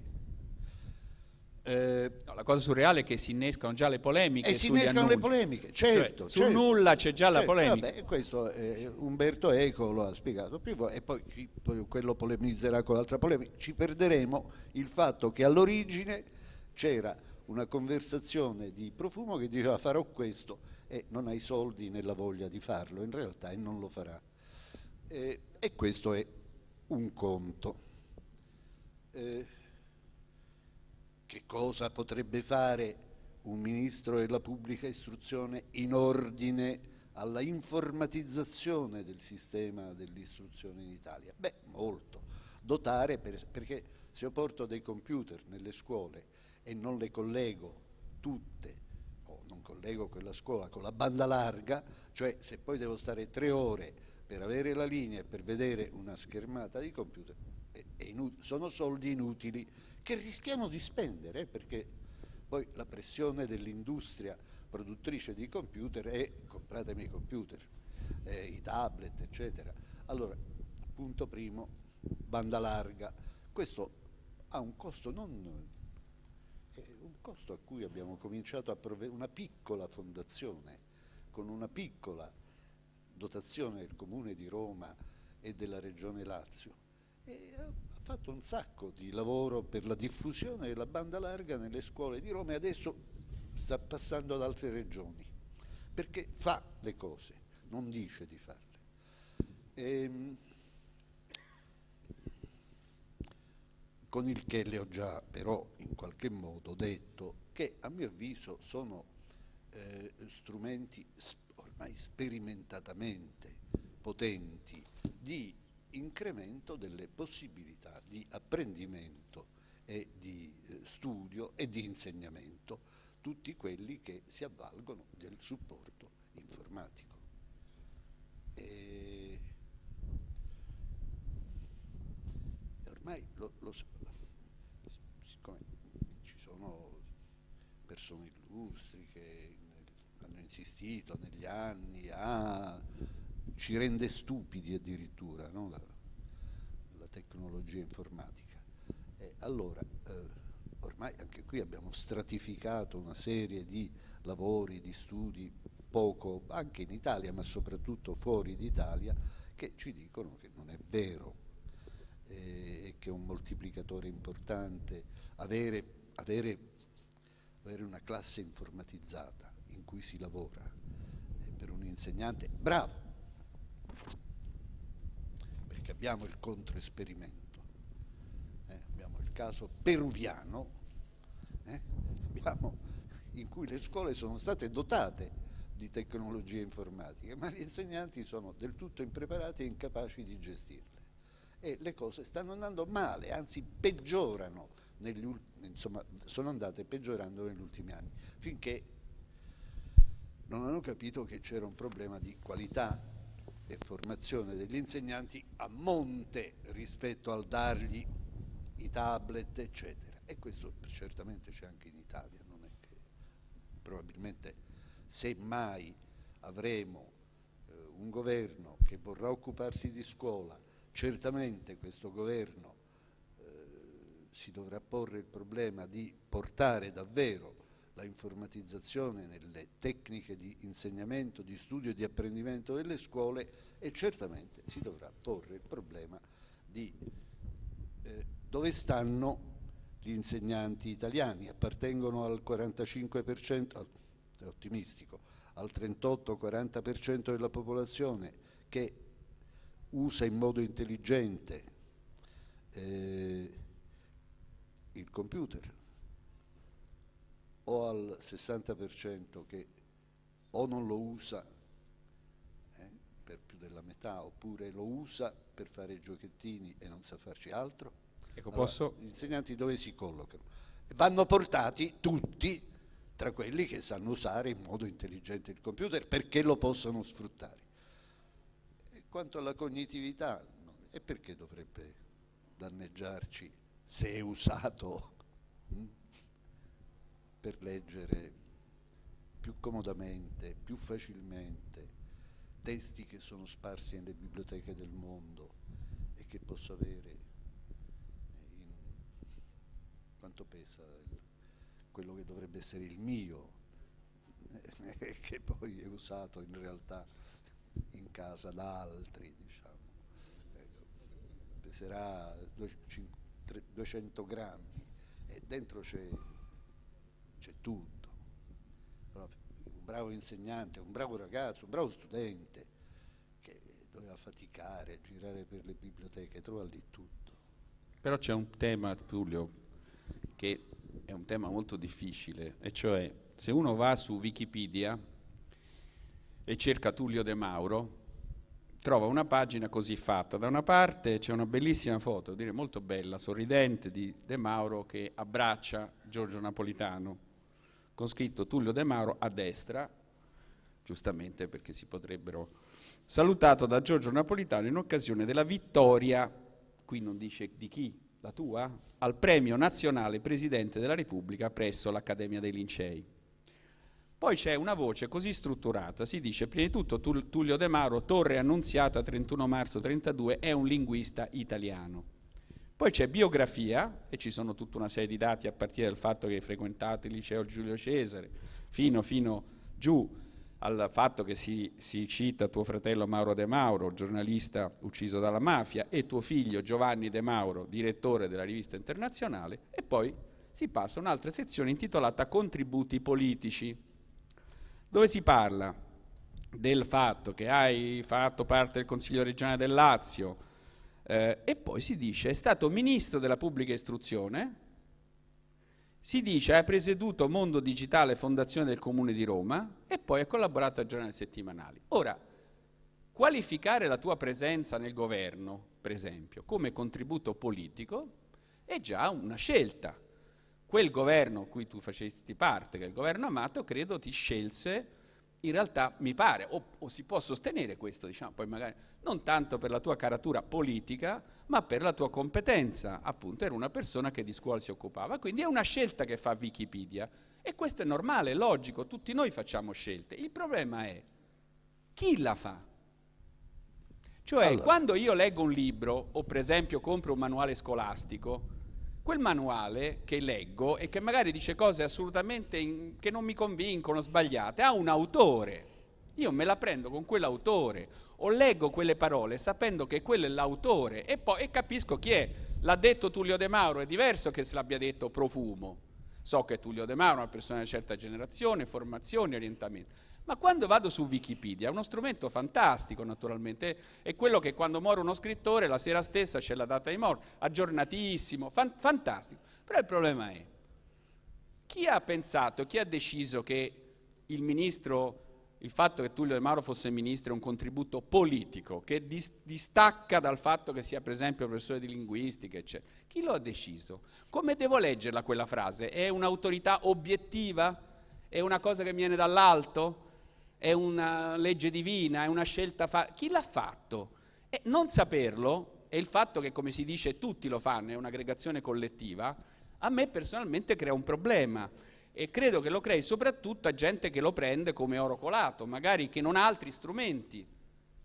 [SPEAKER 2] Eh, no, la cosa surreale è che si innescano già le polemiche.
[SPEAKER 3] E si innescano
[SPEAKER 2] annunci.
[SPEAKER 3] le polemiche, certo.
[SPEAKER 2] Cioè, certo. Su nulla c'è già certo, la polemica.
[SPEAKER 3] Vabbè, questo eh, Umberto Eco lo ha spiegato prima e poi, poi quello polemizzerà con l'altra polemica. Ci perderemo il fatto che all'origine c'era una conversazione di profumo che diceva farò questo e non ha i soldi né la voglia di farlo in realtà e non lo farà. Eh, e questo è un conto. Eh, che cosa potrebbe fare un ministro della pubblica istruzione in ordine alla informatizzazione del sistema dell'istruzione in Italia? Beh, molto. Dotare, per, perché se io porto dei computer nelle scuole e non le collego tutte, o non collego quella scuola con la banda larga, cioè se poi devo stare tre ore per avere la linea e per vedere una schermata di computer, è, è sono soldi inutili che rischiamo di spendere, perché poi la pressione dell'industria produttrice di computer è compratemi i computer, eh, i tablet, eccetera. Allora, punto primo, banda larga. Questo ha un costo non costo a cui abbiamo cominciato a provvedere, una piccola fondazione con una piccola dotazione del Comune di Roma e della Regione Lazio e ha fatto un sacco di lavoro per la diffusione della banda larga nelle scuole di Roma e adesso sta passando ad altre regioni perché fa le cose, non dice di farle. Ehm, con il che le ho già però in qualche modo detto che a mio avviso sono eh, strumenti ormai sperimentatamente potenti di incremento delle possibilità di apprendimento e di eh, studio e di insegnamento, tutti quelli che si avvalgono del supporto informatico. E ormai lo, lo, siccome ci sono persone illustri che hanno insistito negli anni a ci rende stupidi addirittura no? la, la, tecnologia informatica. E allora, eh, ormai anche qui abbiamo stratificato una serie di lavori, di studi, poco anche in Italia, ma soprattutto fuori d'Italia, che ci dicono che non è vero e che è un moltiplicatore importante avere, avere, avere una classe informatizzata in cui si lavora per un insegnante bravo, perché abbiamo il controesperimento, eh, abbiamo il caso peruviano, eh, abbiamo, in cui le scuole sono state dotate di tecnologie informatiche, ma gli insegnanti sono del tutto impreparati e incapaci di gestirle e le cose stanno andando male, anzi peggiorano, negli, insomma sono andate peggiorando negli ultimi anni, finché non hanno capito che c'era un problema di qualità e formazione degli insegnanti a monte rispetto al dargli i tablet, eccetera. E questo certamente c'è anche in Italia, non è che probabilmente se mai avremo eh, un governo che vorrà occuparsi di scuola Certamente questo governo eh, si dovrà porre il problema di portare davvero la informatizzazione nelle tecniche di insegnamento, di studio e di apprendimento delle scuole e certamente si dovrà porre il problema di eh, dove stanno gli insegnanti italiani, appartengono al 45%, è ottimistico, al 38-40% della popolazione che usa in modo intelligente eh, il computer o al 60% che o non lo usa eh, per più della metà oppure lo usa per fare giochettini e non sa farci altro.
[SPEAKER 2] Ecco, allora, posso...
[SPEAKER 3] Gli insegnanti dove si collocano? Vanno portati tutti tra quelli che sanno usare in modo intelligente il computer perché lo possono sfruttare. Quanto alla cognitività, e perché dovrebbe danneggiarci se è usato hm, per leggere più comodamente, più facilmente testi che sono sparsi nelle biblioteche del mondo e che posso avere in quanto pesa il, quello che dovrebbe essere il mio e che poi è usato in realtà in casa da altri, diciamo. Ecco, peserà 200 grammi e dentro c'è tutto. Un bravo insegnante, un bravo ragazzo, un bravo studente che doveva faticare, girare per le biblioteche, trova lì tutto.
[SPEAKER 2] Però c'è un tema, Tullio, che è un tema molto difficile, e cioè se uno va su Wikipedia e cerca Tullio De Mauro, trova una pagina così fatta. Da una parte c'è una bellissima foto, direi molto bella, sorridente, di De Mauro che abbraccia Giorgio Napolitano, con scritto Tullio De Mauro a destra, giustamente perché si potrebbero... Salutato da Giorgio Napolitano in occasione della vittoria, qui non dice di chi, la tua, al premio nazionale Presidente della Repubblica presso l'Accademia dei Lincei. Poi c'è una voce così strutturata, si dice prima di tutto Tullio De Mauro, Torre Annunziata 31 marzo 32, è un linguista italiano. Poi c'è biografia e ci sono tutta una serie di dati a partire dal fatto che hai frequentato il liceo Giulio Cesare, fino, fino giù al fatto che si, si, cita tuo fratello Mauro De Mauro, giornalista ucciso dalla mafia, e tuo figlio Giovanni De Mauro, direttore della rivista internazionale, e poi si passa a un'altra sezione intitolata Contributi politici dove si parla del fatto che hai fatto parte del Consiglio regionale del Lazio? Eh, e poi si dice è stato ministro della pubblica istruzione, si dice hai presieduto Mondo Digitale Fondazione del Comune di Roma e poi ha collaborato a giornali settimanali. Ora, qualificare la tua presenza nel governo, per esempio, come contributo politico è già una scelta quel governo cui tu facesti parte, che è il governo Amato, credo ti scelse, in realtà mi pare, o, o si può sostenere questo, diciamo, poi magari non tanto per la tua caratura politica, ma per la tua competenza, appunto era una persona che di scuola si occupava, quindi è una scelta che fa Wikipedia e questo è normale, è logico, tutti noi facciamo scelte. Il problema è chi la fa? Cioè, allora. quando io leggo un libro o per esempio compro un manuale scolastico, quel manuale che leggo e che magari dice cose assolutamente in, che non mi convincono, sbagliate, ha un autore. Io me la prendo con quell'autore o leggo quelle parole sapendo che quello è l'autore e poi e capisco chi è. L'ha detto Tullio De Mauro, è diverso che se l'abbia detto Profumo. So che Tullio De Mauro è una persona di una certa generazione, formazione, orientamento. Ma quando vado su Wikipedia, uno strumento fantastico naturalmente, è quello che quando muore uno scrittore la sera stessa c'è la data di morte, aggiornatissimo, fan fantastico. Però il problema è, chi ha pensato, chi ha deciso che il ministro, il fatto che Tullio De Mauro fosse ministro è un contributo politico, che dis distacca dal fatto che sia per esempio professore di linguistica, eccetera. Chi lo ha deciso? Come devo leggerla quella frase? È un'autorità obiettiva? È una cosa che viene dall'alto? È una legge divina, è una scelta fatta. Chi l'ha fatto? E non saperlo e il fatto che, come si dice, tutti lo fanno, è un'aggregazione collettiva, a me personalmente crea un problema e credo che lo crei soprattutto a gente che lo prende come oro colato, magari che non ha altri strumenti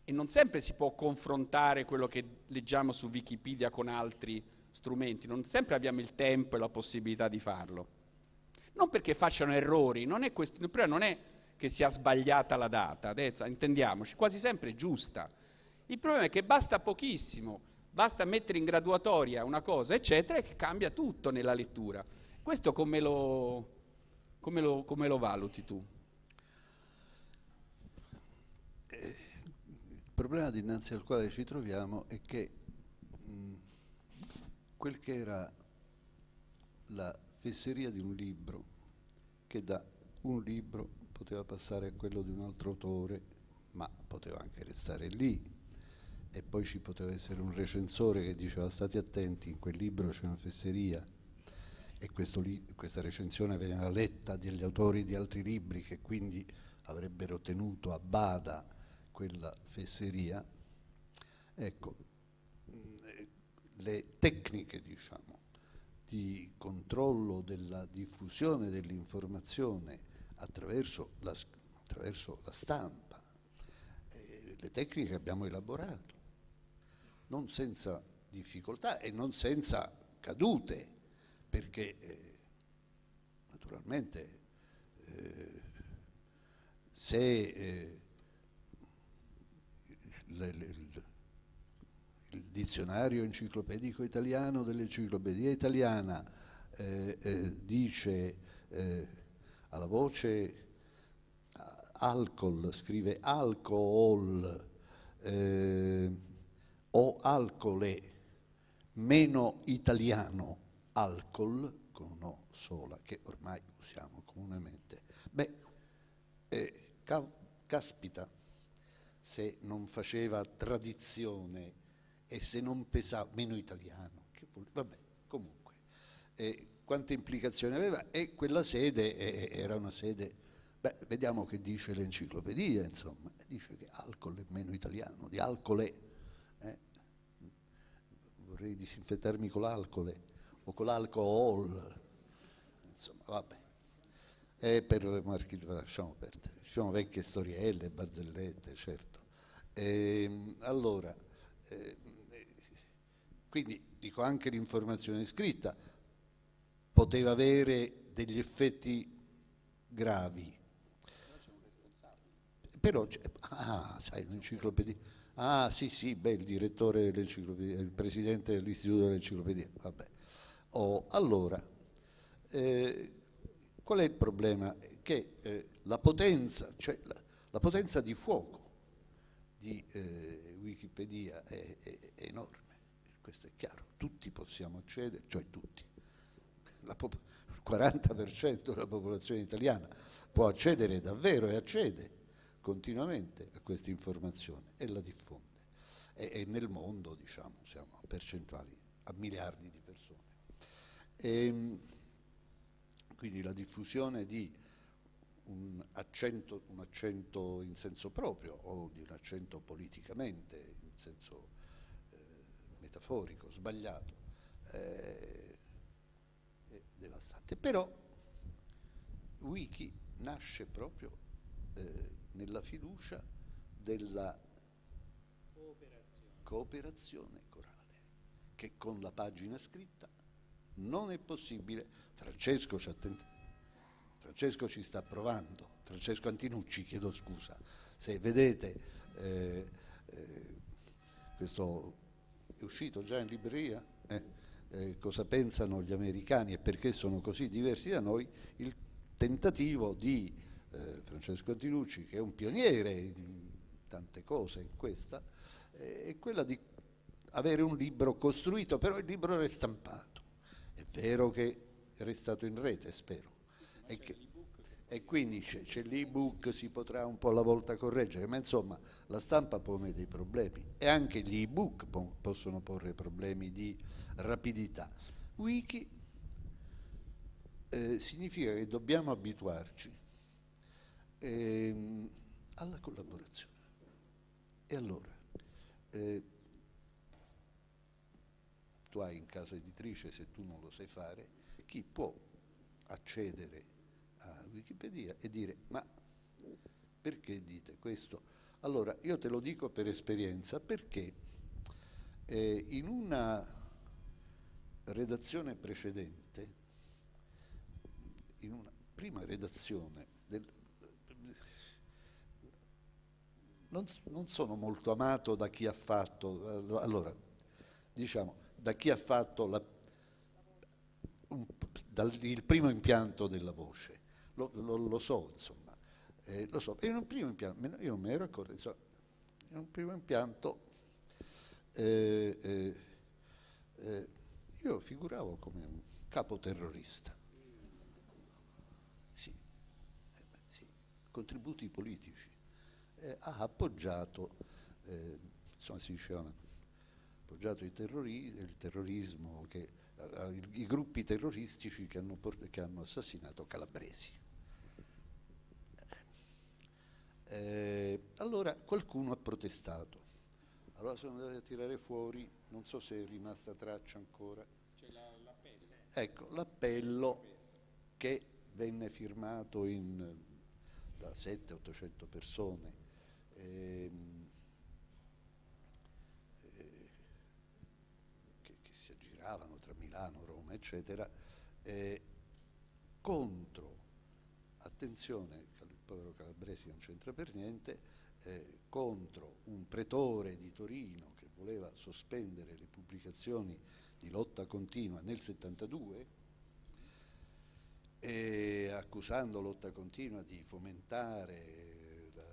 [SPEAKER 2] e non sempre si può confrontare quello che leggiamo su Wikipedia con altri strumenti, non sempre abbiamo il tempo e la possibilità di farlo. Non perché facciano errori, non è questo, il problema non è che sia sbagliata la data, adesso intendiamoci, quasi sempre è giusta. Il problema è che basta pochissimo, basta mettere in graduatoria una cosa, eccetera, e cambia tutto nella lettura. Questo come lo, come lo, come lo valuti tu?
[SPEAKER 3] Eh, il problema dinanzi al quale ci troviamo è che mh, quel che era la fesseria di un libro, che da un libro poteva passare a quello di un altro autore, ma poteva anche restare lì. E poi ci poteva essere un recensore che diceva state attenti, in quel libro c'è una fesseria e questa recensione veniva letta dagli autori di altri libri che quindi avrebbero tenuto a bada quella fesseria. Ecco, le tecniche diciamo, di controllo della diffusione dell'informazione attraverso la, attraverso la stampa. Eh, le tecniche abbiamo elaborato, non senza difficoltà e non senza cadute, perché eh, naturalmente eh, se eh, le, le, il, il dizionario enciclopedico italiano dell'enciclopedia italiana eh, eh, dice alla voce alcol, scrive alcohol eh, o alcole, meno italiano alcol, con no sola, che ormai usiamo comunemente. Beh, eh, ca- caspita, se non faceva tradizione e se non pesava, meno italiano, che vuol, vabbè, comunque. Eh, quante implicazioni aveva? E quella sede eh, era una sede Beh, vediamo che dice l'enciclopedia, insomma, dice che alcol è meno italiano, di alcole. Eh? Vorrei disinfettarmi con l'alcole o con l'alcohol, insomma, vabbè. E per marchi, lasciamo perdere, ci sono vecchie storielle, barzellette, certo. E, ehm, allora, eh, quindi dico anche l'informazione scritta poteva avere degli effetti gravi però, ah, sai, l'enciclopedia. Ah, sì, sì, beh, il direttore dell'enciclopedia, il presidente dell'istituto dell'enciclopedia, vabbè. Oh, allora, eh, qual è il problema? Che eh, la potenza, cioè la, la, potenza di fuoco di eh, Wikipedia è, è, è, enorme, questo è chiaro, tutti possiamo accedere, cioè tutti, la, il 40% della popolazione italiana può accedere davvero e accede continuamente a questa informazione e la diffonde. E, e nel mondo, diciamo, siamo a percentuali, a miliardi di persone. E, ehm, quindi la diffusione di un accento, un accento, in senso proprio o di un accento politicamente, in senso eh, metaforico, sbagliato, eh, devastante. Però Wiki nasce proprio eh, nella fiducia della cooperazione. cooperazione corale, che con la pagina scritta non è possibile. Francesco ci, Francesco ci sta provando, Francesco Antinucci, chiedo scusa, se vedete eh, eh, questo è uscito già in libreria, eh, eh, cosa pensano gli americani e perché sono così diversi da noi, il tentativo di eh, Francesco Antinucci, che è un pioniere in tante cose in questa, eh, è quella di avere un libro costruito, però il libro è stampato. È vero che è restato in rete, spero. Che, e quindi c'è, l'ebook, si potrà un po' alla volta correggere, ma insomma la stampa pone dei problemi e anche gli ebook po- possono porre problemi di rapidità. Wiki eh, significa che dobbiamo abituarci ehm, alla collaborazione. E allora, eh, tu hai in casa editrice, se tu non lo sai fare, chi può accedere Wikipedia e dire ma perché dite questo? Allora, io te lo dico per esperienza, perché eh, in una redazione precedente, in una prima redazione del, non, non sono molto amato da chi ha fatto, allora, diciamo, da chi ha fatto la, un, dal, il primo impianto della voce. Lo, lo, lo so, insomma, eh, lo so. In un primo impianto, io non me ero accorto, insomma, in un primo impianto eh, eh, eh io figuravo come un capo terrorista. Sì, eh, sì, contributi politici eh, ha appoggiato, insomma si diceva, appoggiato il, terrori- il terrorismo, che, i, gruppi terroristici che hanno, che hanno assassinato Calabresi. Eh, allora qualcuno ha protestato. Allora sono andati a tirare fuori, non so se è rimasta traccia ancora. C'è la, l'appello. Ecco, l'appello che venne firmato in, da 700-800 persone ehm, eh, che, che, si aggiravano tra Milano, Roma, eccetera, eh, contro, attenzione, povero Calabresi non c'entra per niente, eh, contro un pretore di Torino che voleva sospendere le pubblicazioni di lotta continua nel 72 e accusando lotta continua di fomentare la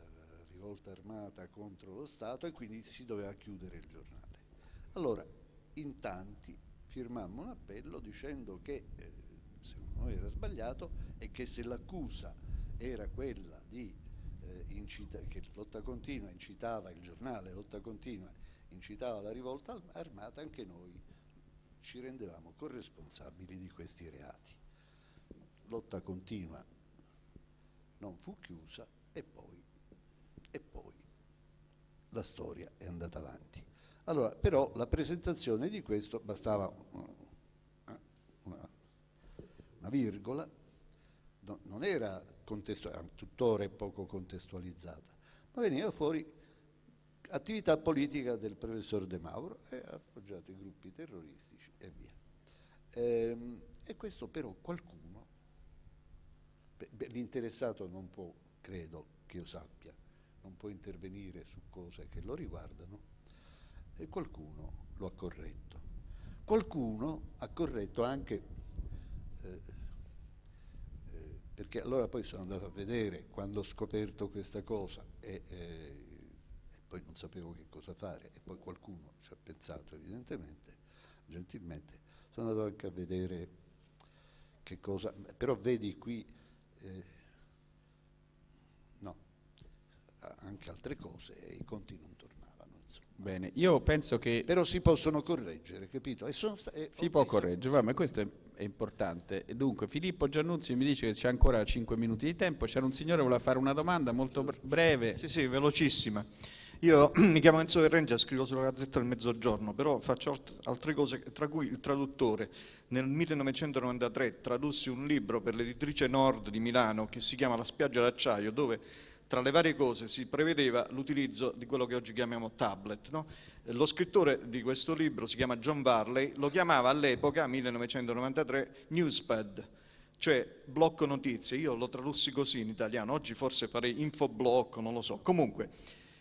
[SPEAKER 3] rivolta armata contro lo Stato e quindi si doveva chiudere il giornale. Allora, in tanti firmammo un appello dicendo che eh, secondo noi era sbagliato e che se l'accusa era quella di eh, incita- che lotta continua incitava il giornale, lotta continua incitava la rivolta armata, anche noi ci rendevamo corresponsabili di questi reati lotta continua non fu chiusa e poi, e poi la storia è andata avanti. Allora, però la presentazione di questo bastava una, una, una virgola, no, non era tuttora è poco contestualizzata, ma veniva fuori attività politica del professor De Mauro e ha appoggiato i gruppi terroristici e via. Ehm, e questo però qualcuno l'interessato non può, credo che io sappia, non può intervenire su cose che lo riguardano e qualcuno lo ha corretto. Qualcuno ha corretto anche, eh, perché allora poi sono andato a vedere quando ho scoperto questa cosa e, eh, e poi non sapevo che cosa fare e poi qualcuno ci ha pensato evidentemente, gentilmente, sono andato anche a vedere che cosa, però vedi qui eh, no, anche altre cose e i conti non tornavano. Insomma.
[SPEAKER 2] Bene, io penso che...
[SPEAKER 3] Però si possono correggere, capito?
[SPEAKER 2] Sono, si può correggere, ma questo è, è importante. E dunque, Filippo Giannuzzi mi dice che c'è ancora 5 minuti di tempo, c'era un signore che voleva fare una domanda molto breve.
[SPEAKER 5] Sì, sì, velocissima. Io mi chiamo Enzo Verrengia, scrivo sulla Gazzetta del Mezzogiorno, però faccio altre cose, tra cui il traduttore. Nel 1993 tradussi un libro per l'editrice Nord di Milano che si chiama La spiaggia d'acciaio, dove tra le varie cose si prevedeva l'utilizzo di quello che oggi chiamiamo tablet. No? Lo scrittore di questo libro si chiama John Varley, lo chiamava all'epoca, 1993, Newspad, cioè blocco notizie. Io lo tradussi così in italiano, oggi forse farei infoblocco, non lo so. Comunque,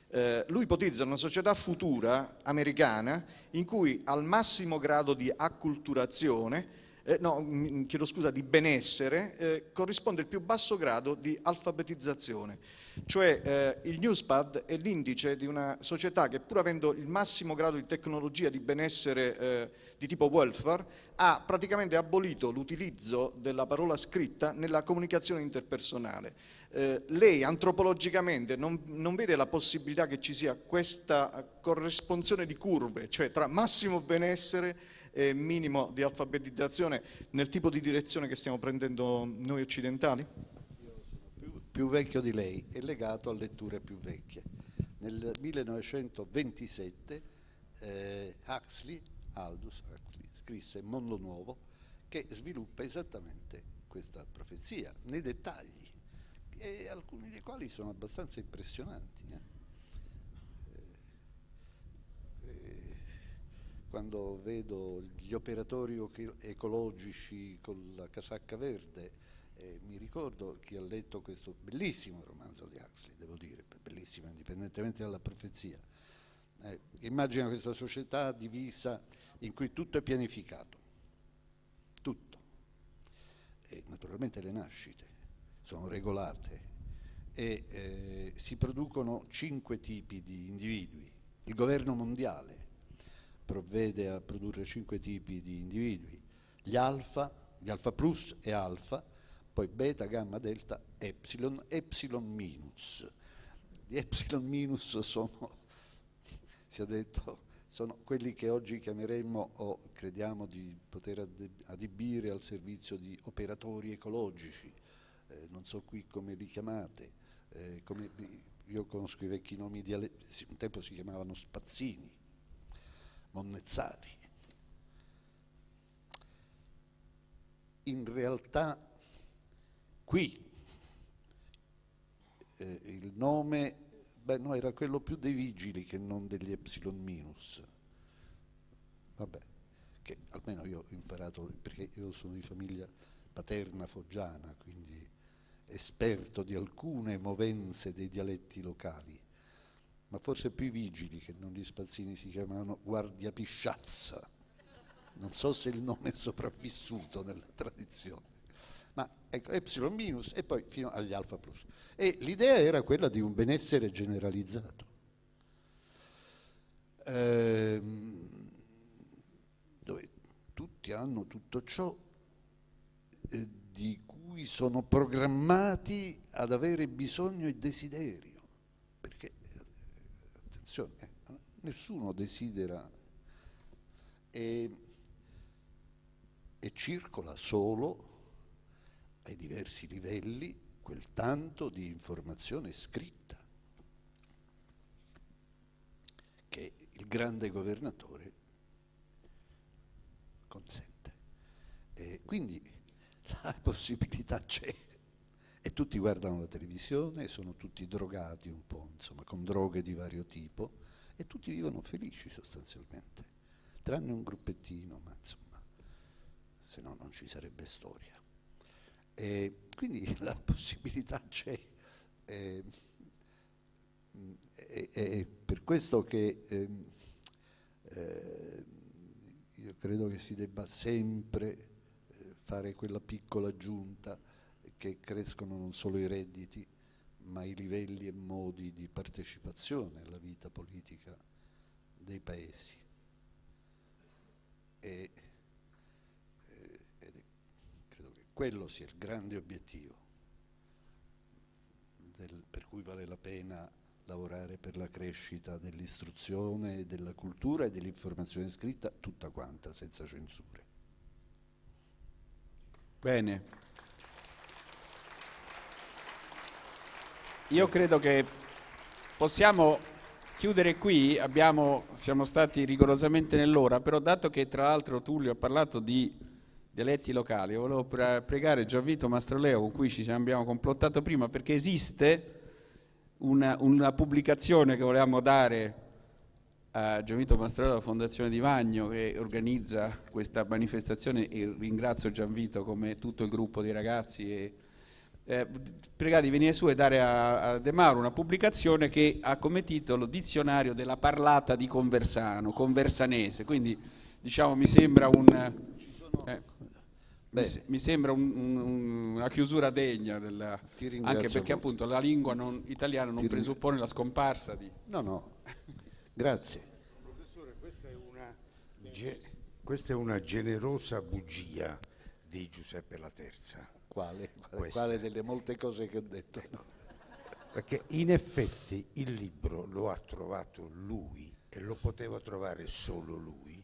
[SPEAKER 5] eh, lui ipotizza una società futura americana in cui al massimo grado di acculturazione, eh, no, chiedo scusa, di benessere, eh, corrisponde il più basso grado di alfabetizzazione. Cioè eh, il Newspad è l'indice di una società che pur avendo il massimo grado di tecnologia di benessere eh, di tipo welfare, ha praticamente abolito l'utilizzo della parola scritta nella comunicazione interpersonale eh, lei antropologicamente non, non, vede la possibilità che ci sia questa corresponsione di curve, cioè tra massimo benessere e minimo di alfabetizzazione nel tipo di direzione che stiamo prendendo noi occidentali?
[SPEAKER 3] Più, vecchio di lei e legato a letture più vecchie. Nel 1927 eh, Huxley, Aldous Huxley, scrisse Mondo Nuovo che sviluppa esattamente questa profezia nei dettagli e alcuni dei quali sono abbastanza impressionanti. Eh, eh quando vedo gli operatori ecologici con la casacca verde, eh, mi ricordo chi ha letto questo bellissimo romanzo di Huxley, devo dire, bellissimo indipendentemente dalla profezia. Eh, immagina questa società divisa in cui tutto è pianificato, tutto, e naturalmente le nascite sono regolate e eh, si producono cinque tipi di individui. Il governo mondiale provvede a produrre cinque tipi di individui, gli alfa, gli alfa plus e alfa, poi beta, gamma, delta, epsilon, epsilon minus. Gli epsilon minus sono, si è detto, sono quelli che oggi chiameremmo o crediamo di poter adibire al servizio di operatori ecologici, eh, non so qui come li chiamate, eh, come, io conosco i vecchi nomi di un tempo si chiamavano Spazzini, Monnezzari. In realtà qui eh, il nome beh, no, era quello più dei vigili che non degli epsilon minus. Vabbè, che almeno io ho imparato, perché io sono di famiglia paterna foggiana, quindi esperto di alcune movenze dei dialetti locali, ma forse più i vigili che non gli spazzini si chiamavano Guardia Pisciazza. Non so se il nome è sopravvissuto nella tradizione, ecco, epsilon minus e poi fino agli alfa plus. E l'idea era quella di un benessere generalizzato. Ehm, dove tutti hanno tutto ciò eh, di cui sono programmati ad avere bisogno e desiderio. Perché, attenzione, eh, nessuno desidera e, e circola solo ai diversi livelli quel tanto di informazione scritta che il grande governatore consente. E quindi la possibilità c'è e tutti guardano la televisione, sono tutti drogati un po', insomma, con droghe di vario tipo e tutti vivono felici sostanzialmente, tranne un gruppettino, ma insomma, se no non ci sarebbe storia. E quindi la possibilità c'è. E, e, e per questo che eh, eh, io credo che si debba sempre eh, fare quella piccola aggiunta che crescono non solo i redditi, ma i livelli e modi di partecipazione alla vita politica dei paesi. E, quello sia il grande obiettivo del, per cui vale la pena lavorare per la crescita dell'istruzione, della cultura e dell'informazione scritta, tutta quanta, senza censure.
[SPEAKER 2] Bene. Io credo che possiamo chiudere qui, Abbiamo, siamo stati rigorosamente nell'ora, però dato che tra l'altro Tullio ha parlato di dialetti locali. Io volevo pregare Gianvito Mastroleo, con cui ci abbiamo complottato prima, perché esiste una, una pubblicazione che volevamo dare a Gianvito Mastroleo, la Fondazione Di Vagno, che organizza questa manifestazione, e ringrazio Gianvito come tutto il gruppo di ragazzi. E, eh, pregare di venire su e dare a, a, De Mauro una pubblicazione che ha come titolo Dizionario della parlata di Conversano, conversanese, quindi diciamo mi sembra un... Eh, mi, mi, sembra un, un, una chiusura degna, della, anche perché molto. appunto la lingua non, italiana non Ti presuppone ringrazio. la scomparsa di...
[SPEAKER 3] No, no, grazie.
[SPEAKER 6] Professore, questa è, una, ge, questa è una generosa bugia di Giuseppe La Terza.
[SPEAKER 3] Quale? Quale, quale delle molte cose che ha detto? No.
[SPEAKER 6] Perché in effetti il libro lo ha trovato lui e lo poteva trovare solo lui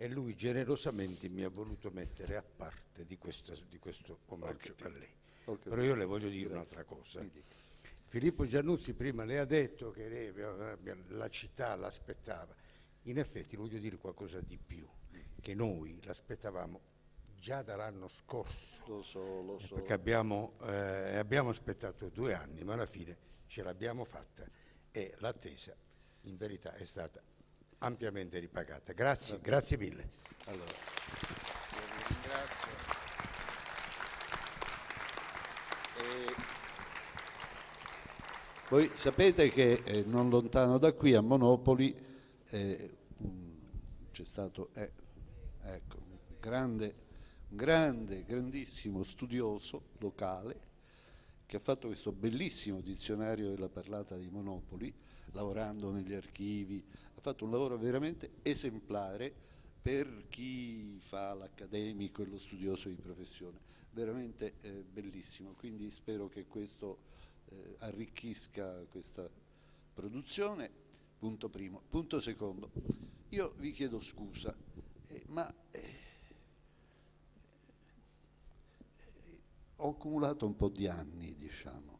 [SPEAKER 6] e lui generosamente mi ha voluto mettere a parte di questo, di questo omaggio a lei. Però io le voglio dire un'altra cosa. Filippo Giannuzzi prima le ha detto che lei, la città l'aspettava. In effetti voglio dire qualcosa di più, che noi l'aspettavamo già dall'anno scorso.
[SPEAKER 3] Lo so, lo so.
[SPEAKER 6] Perché abbiamo, eh, abbiamo aspettato due anni, ma alla fine ce l'abbiamo fatta e l'attesa in verità è stata ampiamente ripagata. Grazie, grazie mille. Allora,
[SPEAKER 3] voi sapete che eh, non lontano da qui a Monopoli eh, c'è stato eh, ecco, un grande, un grande, grandissimo studioso locale che ha fatto questo bellissimo dizionario della parlata di Monopoli, lavorando negli archivi, ha fatto un lavoro veramente esemplare per chi fa l'accademico e lo studioso di professione, veramente eh, bellissimo, quindi spero che questo eh, arricchisca questa produzione, punto primo. Punto secondo, io vi chiedo scusa, eh, ma eh, ho accumulato un po' di anni, diciamo.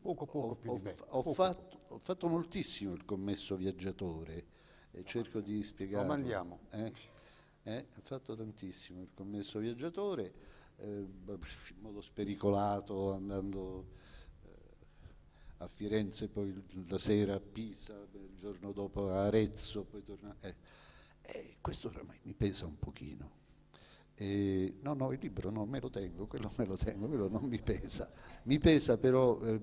[SPEAKER 6] Poco poco più
[SPEAKER 3] ho,
[SPEAKER 6] di me.
[SPEAKER 3] Ho, poco. Fatto, ho, fatto, moltissimo il commesso viaggiatore e cerco di spiegare.
[SPEAKER 6] Lo mandiamo.
[SPEAKER 3] Eh? Eh? Ho fatto tantissimo il commesso viaggiatore, eh, in modo spericolato, andando eh, a Firenze, poi la sera a Pisa, il giorno dopo a Arezzo, poi tornare. Eh, eh, questo oramai mi pesa un pochino. Eh, no, no, il libro non me lo tengo, quello me lo tengo, quello non mi pesa. Mi pesa però eh,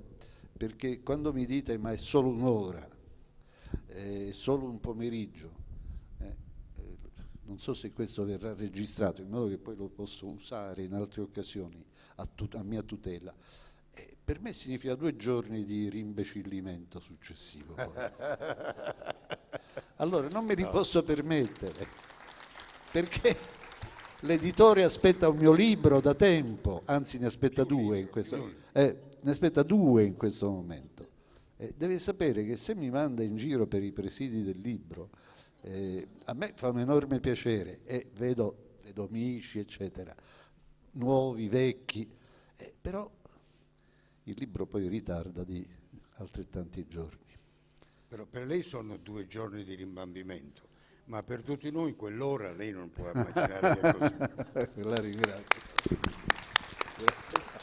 [SPEAKER 3] perché quando mi dite ma è solo un'ora, è solo un pomeriggio, eh, eh non so se questo verrà registrato in modo che poi lo posso usare in altre occasioni a, tut- a mia tutela. Eh, per me significa due giorni di rimbecillimento successivo. Allora non me li posso permettere, perché l'editore aspetta un mio libro da tempo, anzi ne aspetta due in questo, eh, ne aspetta due in questo momento. Eh, deve sapere che se mi manda in giro per i presidi del libro, eh, a me fa un enorme piacere e vedo, vedo amici, eccetera, nuovi, vecchi, eh, però il libro poi ritarda di altrettanti giorni.
[SPEAKER 6] Però per lei sono due giorni di rimbambimento, ma per tutti noi quell'ora lei non può immaginare che è cosa.
[SPEAKER 3] La ringrazio. Grazie.